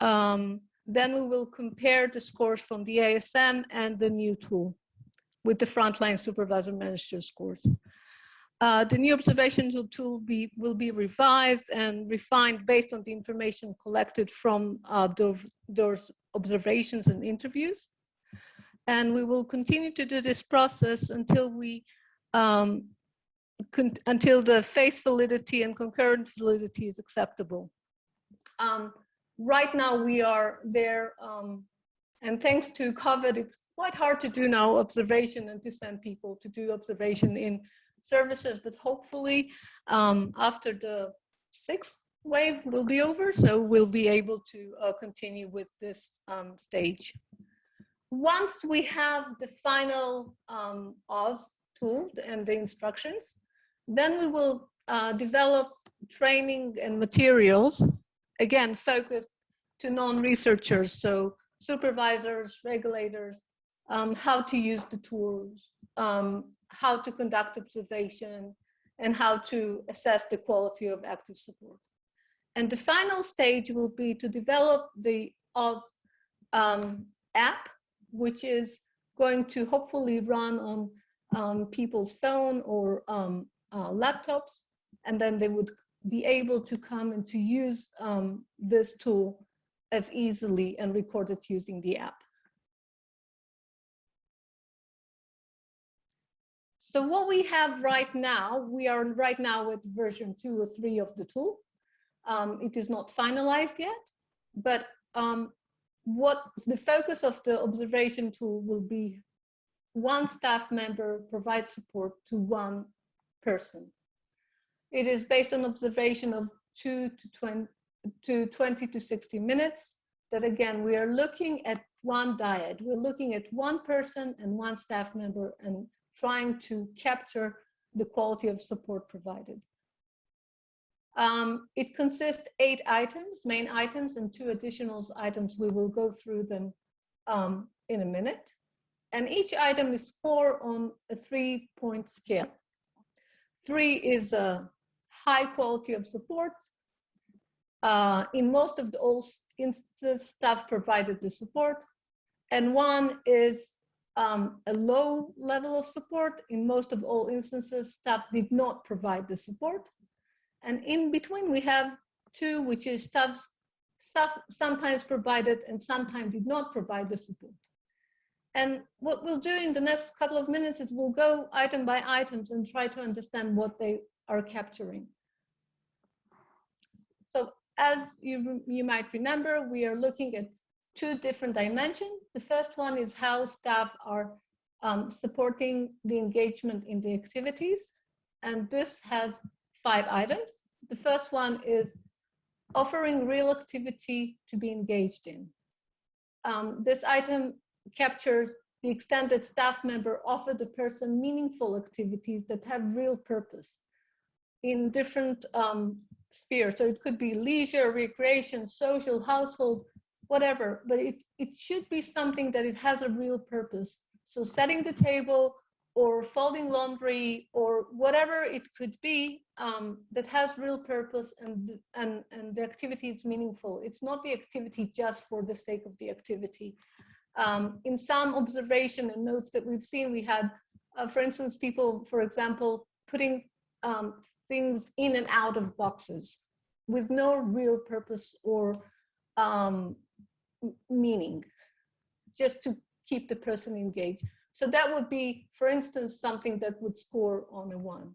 Um, then we will compare the scores from the ASM and the new tool with the frontline supervisor manager scores. Uh, the new observational tool be, will be revised and refined based on the information collected from uh, those, those observations and interviews. And we will continue to do this process until we um, until the face validity and concurrent validity is acceptable. Um, right now we are there um, and thanks to COVID, it's quite hard to do now observation and to send people to do observation in services, but hopefully um, after the sixth wave will be over, so we'll be able to uh, continue with this um, stage. Once we have the final um, Oz tool and the instructions, then we will uh, develop training and materials, again, focused to non-researchers, so supervisors, regulators, um, how to use the tools, um, how to conduct observation, and how to assess the quality of active support. And the final stage will be to develop the Oz um, app, which is going to hopefully run on um, people's phone or um, uh, laptops, and then they would be able to come and to use um, this tool as easily and record it using the app. So what we have right now, we are right now at version two or three of the tool. Um, it is not finalized yet, but um, what the focus of the observation tool will be one staff member provides support to one person. It is based on observation of two to 20 to 20 to 60 minutes that again, we are looking at one dyad. We're looking at one person and one staff member and trying to capture the quality of support provided. Um, it consists eight items, main items, and two additional items. We will go through them um, in a minute. And each item is scored on a three point scale. Three is a high quality of support. Uh, in most of the old instances, staff provided the support. And one is um, a low level of support. In most of all instances, staff did not provide the support. And in between, we have two, which is staff, staff sometimes provided and sometimes did not provide the support. And what we'll do in the next couple of minutes is we'll go item by items and try to understand what they are capturing. So as you, you might remember, we are looking at two different dimensions. The first one is how staff are um, supporting the engagement in the activities. And this has five items. The first one is offering real activity to be engaged in. Um, this item captures the extent that staff member offer the person meaningful activities that have real purpose in different um, spheres. So it could be leisure, recreation, social, household, whatever, but it, it should be something that it has a real purpose. So setting the table or folding laundry or whatever it could be um, that has real purpose and, and, and the activity is meaningful. It's not the activity just for the sake of the activity. Um, in some observation and notes that we've seen, we had, uh, for instance, people, for example, putting um, things in and out of boxes with no real purpose or um, meaning, just to keep the person engaged. So that would be, for instance, something that would score on a one.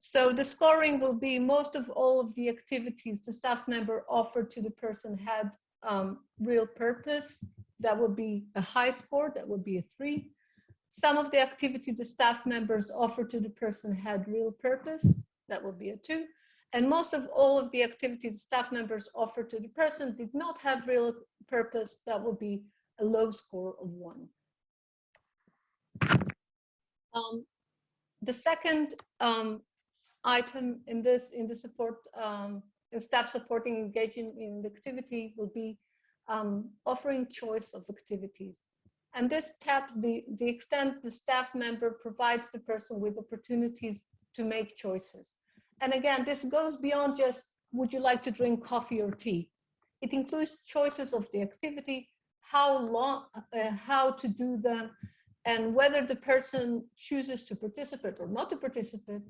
So the scoring will be most of all of the activities the staff member offered to the person had um, real purpose. That would be a high score, that would be a three. Some of the activities the staff members offered to the person had real purpose, that would be a two. And most of all of the activities staff members offered to the person did not have real purpose, that would be a low score of one. Um, the second um, item in this, in the support, um, in staff supporting engaging in the activity will be um, offering choice of activities. And this tap the, the extent the staff member provides the person with opportunities to make choices. And again, this goes beyond just, would you like to drink coffee or tea? It includes choices of the activity, how long, uh, how to do them, and whether the person chooses to participate or not to participate,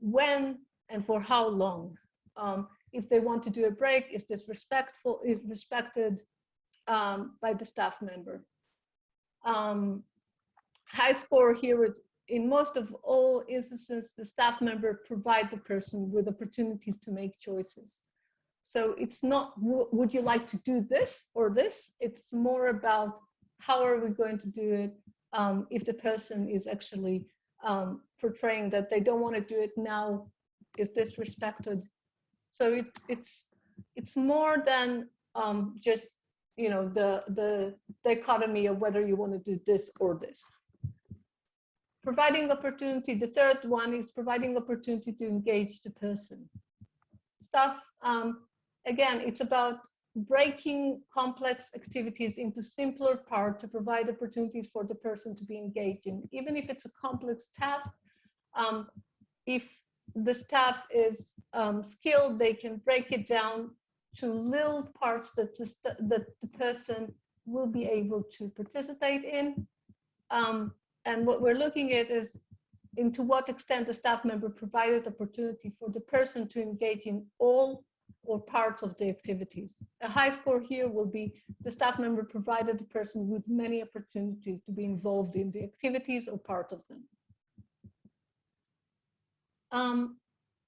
when and for how long. Um, if they want to do a break, is this respectful, is respected um, by the staff member? um, high score here in most of all instances, the staff member provide the person with opportunities to make choices. So it's not, would you like to do this or this? It's more about how are we going to do it um, if the person is actually um, portraying that they don't want to do it now, is disrespected. So it, it's, it's more than um, just you know, the, the dichotomy of whether you want to do this or this. Providing opportunity, the third one is providing opportunity to engage the person. Stuff, um, again, it's about breaking complex activities into simpler part to provide opportunities for the person to be engaged in. Even if it's a complex task, um, if the staff is um, skilled, they can break it down to little parts that the, that the person will be able to participate in. Um, and what we're looking at is into what extent the staff member provided opportunity for the person to engage in all or parts of the activities. A high score here will be the staff member provided the person with many opportunities to be involved in the activities or part of them. Um,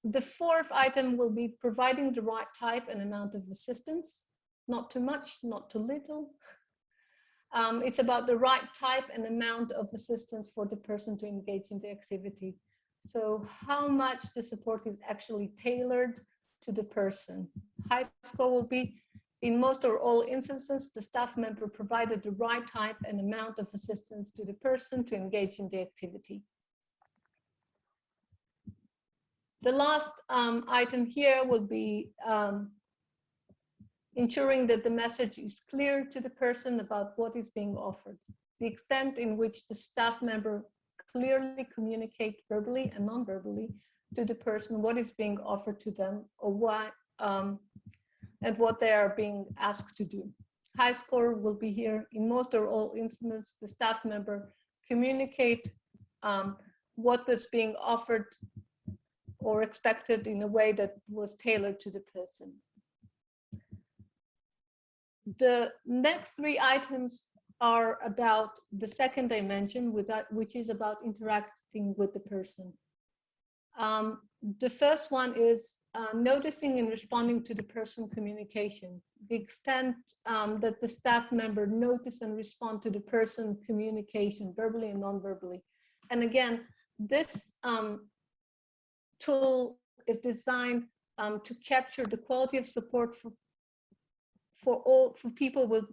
the fourth item will be providing the right type and amount of assistance, not too much, not too little. Um, it's about the right type and amount of assistance for the person to engage in the activity. So how much the support is actually tailored to the person. High score will be, in most or all instances, the staff member provided the right type and amount of assistance to the person to engage in the activity. The last um, item here will be um, ensuring that the message is clear to the person about what is being offered. The extent in which the staff member clearly communicate verbally and non-verbally to the person what is being offered to them or why um, and what they are being asked to do. High score will be here in most or all instances, the staff member communicate um, what was being offered or expected in a way that was tailored to the person. The next three items are about the second dimension, which is about interacting with the person. Um, the first one is uh, noticing and responding to the person communication. The extent um, that the staff member notice and respond to the person communication, verbally and non-verbally. And again, this um, tool is designed um, to capture the quality of support for for all for people with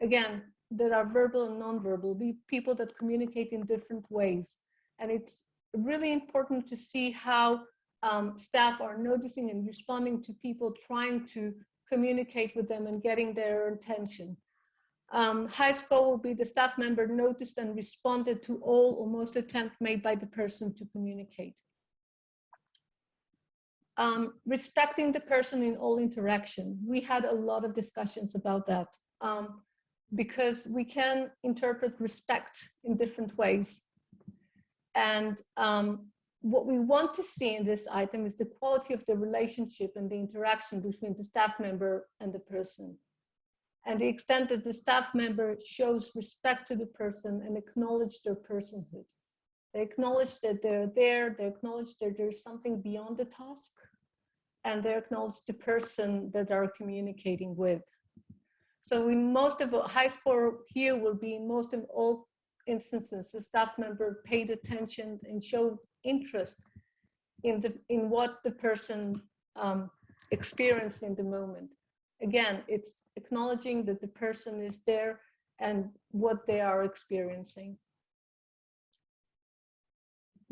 again that are verbal and non-verbal be people that communicate in different ways and it's really important to see how um, staff are noticing and responding to people trying to communicate with them and getting their attention. Um, high score will be the staff member noticed and responded to all or most attempt made by the person to communicate. Um, respecting the person in all interaction. We had a lot of discussions about that um, because we can interpret respect in different ways. And um, what we want to see in this item is the quality of the relationship and the interaction between the staff member and the person. And the extent that the staff member shows respect to the person and acknowledge their personhood. They acknowledge that they're there, they acknowledge that there's something beyond the task, and they acknowledge the person that they're communicating with. So in most of high score here will be in most of all instances, the staff member paid attention and showed interest in the in what the person um, experienced in the moment. Again, it's acknowledging that the person is there and what they are experiencing.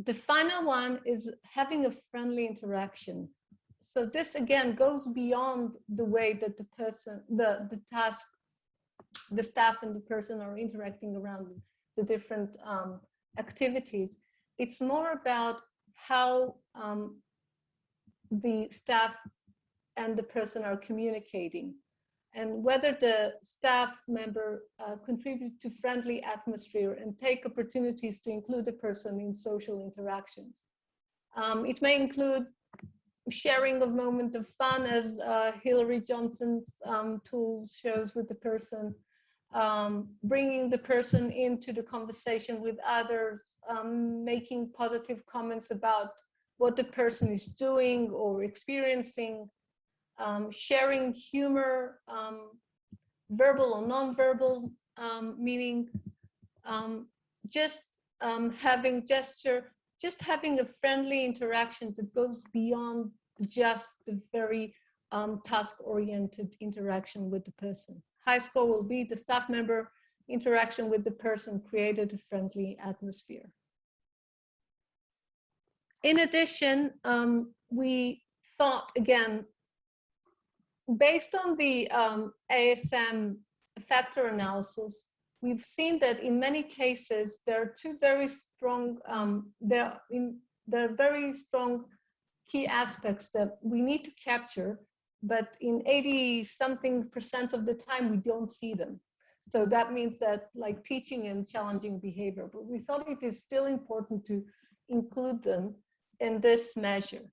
The final one is having a friendly interaction. So this again goes beyond the way that the person, the, the task, the staff and the person are interacting around the different um, activities. It's more about how um, the staff and the person are communicating and whether the staff member uh, contribute to friendly atmosphere and take opportunities to include the person in social interactions. Um, it may include sharing of moment of fun as uh, Hillary Johnson's um, tool shows with the person, um, bringing the person into the conversation with others, um, making positive comments about what the person is doing or experiencing, um, sharing humor, um, verbal or non-verbal, um, meaning um, just having gesture, just having a friendly interaction that goes beyond just the very task-oriented interaction with the person. High score will be the staff member interaction with the person created a friendly atmosphere. In addition, um, we thought again, based on the um, ASM factor analysis, we've seen that in many cases, there are two very strong, um, there in there are very strong key aspects that we need to capture, but in 80 something percent of the time, we don't see them. So that means that like teaching and challenging behavior, but we thought it is still important to include them in this measure.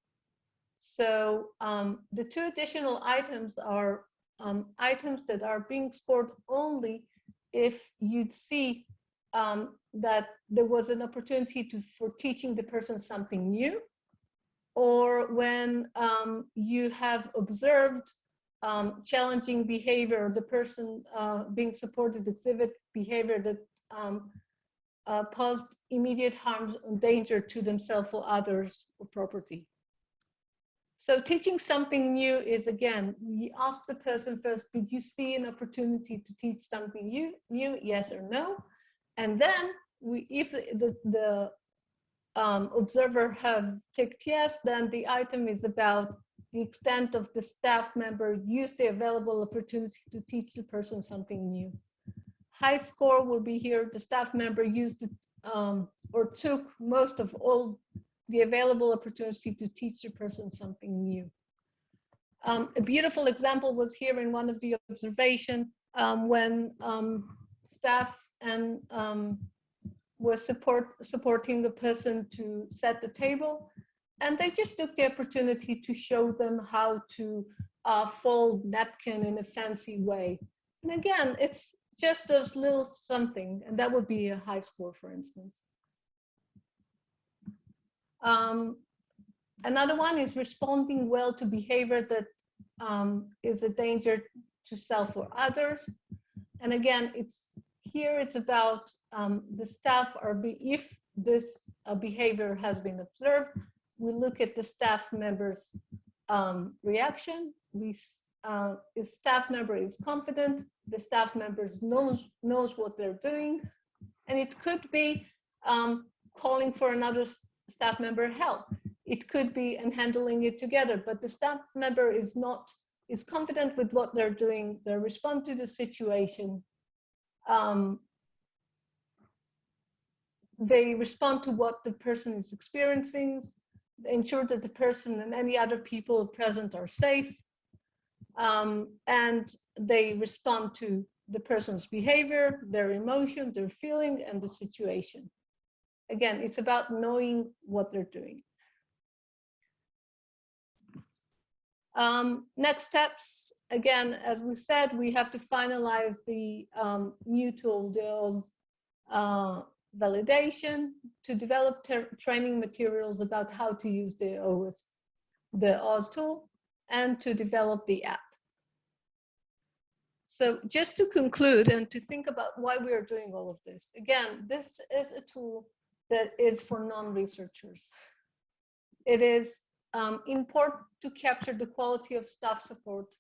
So um, the two additional items are um, items that are being scored only if you'd see um, that there was an opportunity to for teaching the person something new or when um, you have observed um, challenging behavior, the person uh, being supported exhibit behavior that um, uh, posed immediate harm and danger to themselves or others or property. So teaching something new is again, we ask the person first, did you see an opportunity to teach something new, new yes or no? And then we, if the, the um, observer have ticked yes, then the item is about the extent of the staff member used the available opportunity to teach the person something new. High score will be here, the staff member used um, or took most of all the available opportunity to teach the person something new. Um, a beautiful example was here in one of the observation um, when um, staff and um, was support supporting the person to set the table and they just took the opportunity to show them how to uh, fold napkin in a fancy way. And again it's just those little something and that would be a high score for instance. Um, another one is responding well to behavior that um, is a danger to self or others. And again it's here it's about um, the staff are be, if this uh, behavior has been observed, we look at the staff members um, reaction. We uh, is staff member is confident, the staff member knows knows what they're doing, and it could be um, calling for another staff member help. It could be and handling it together, but the staff member is not is confident with what they're doing. They respond to the situation um, they respond to what the person is experiencing, ensure that the person and any other people present are safe, um, and they respond to the person's behavior, their emotion, their feeling, and the situation. Again, it's about knowing what they're doing. Um, next steps, again, as we said, we have to finalize the um, new tool, the uh, validation, to develop training materials about how to use the OS, the Oz tool, and to develop the app. So just to conclude and to think about why we are doing all of this. Again, this is a tool that is for non-researchers. It is um, important to capture the quality of staff support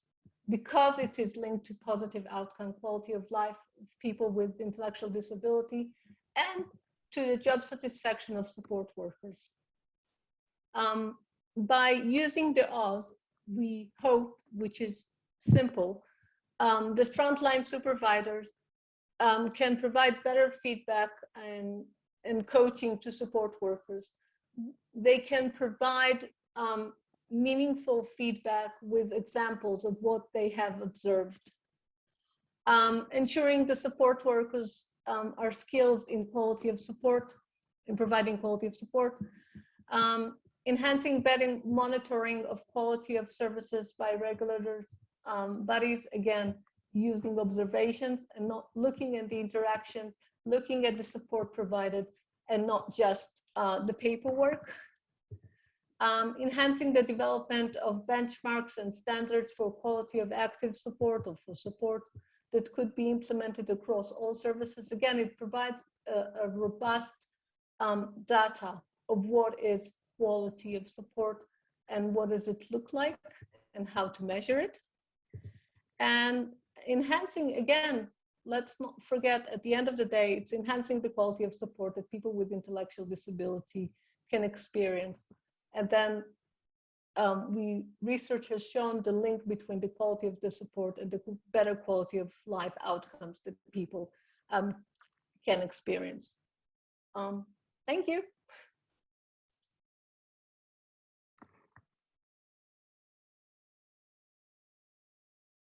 because it is linked to positive outcome, quality of life of people with intellectual disability, and to the job satisfaction of support workers. Um, by using the Oz, we hope, which is simple, um, the frontline supervisors um, can provide better feedback and, and coaching to support workers. They can provide um, meaningful feedback with examples of what they have observed. Um, ensuring the support workers um, are skills in quality of support, in providing quality of support. Um, enhancing better monitoring of quality of services by regulators, um, bodies, again, using observations and not looking at the interaction, looking at the support provided and not just uh, the paperwork um, enhancing the development of benchmarks and standards for quality of active support or for support that could be implemented across all services. Again, it provides a, a robust um, data of what is quality of support and what does it look like and how to measure it. And enhancing, again, let's not forget at the end of the day, it's enhancing the quality of support that people with intellectual disability can experience and then um, we research has shown the link between the quality of the support and the better quality of life outcomes that people um, can experience. Um, thank you.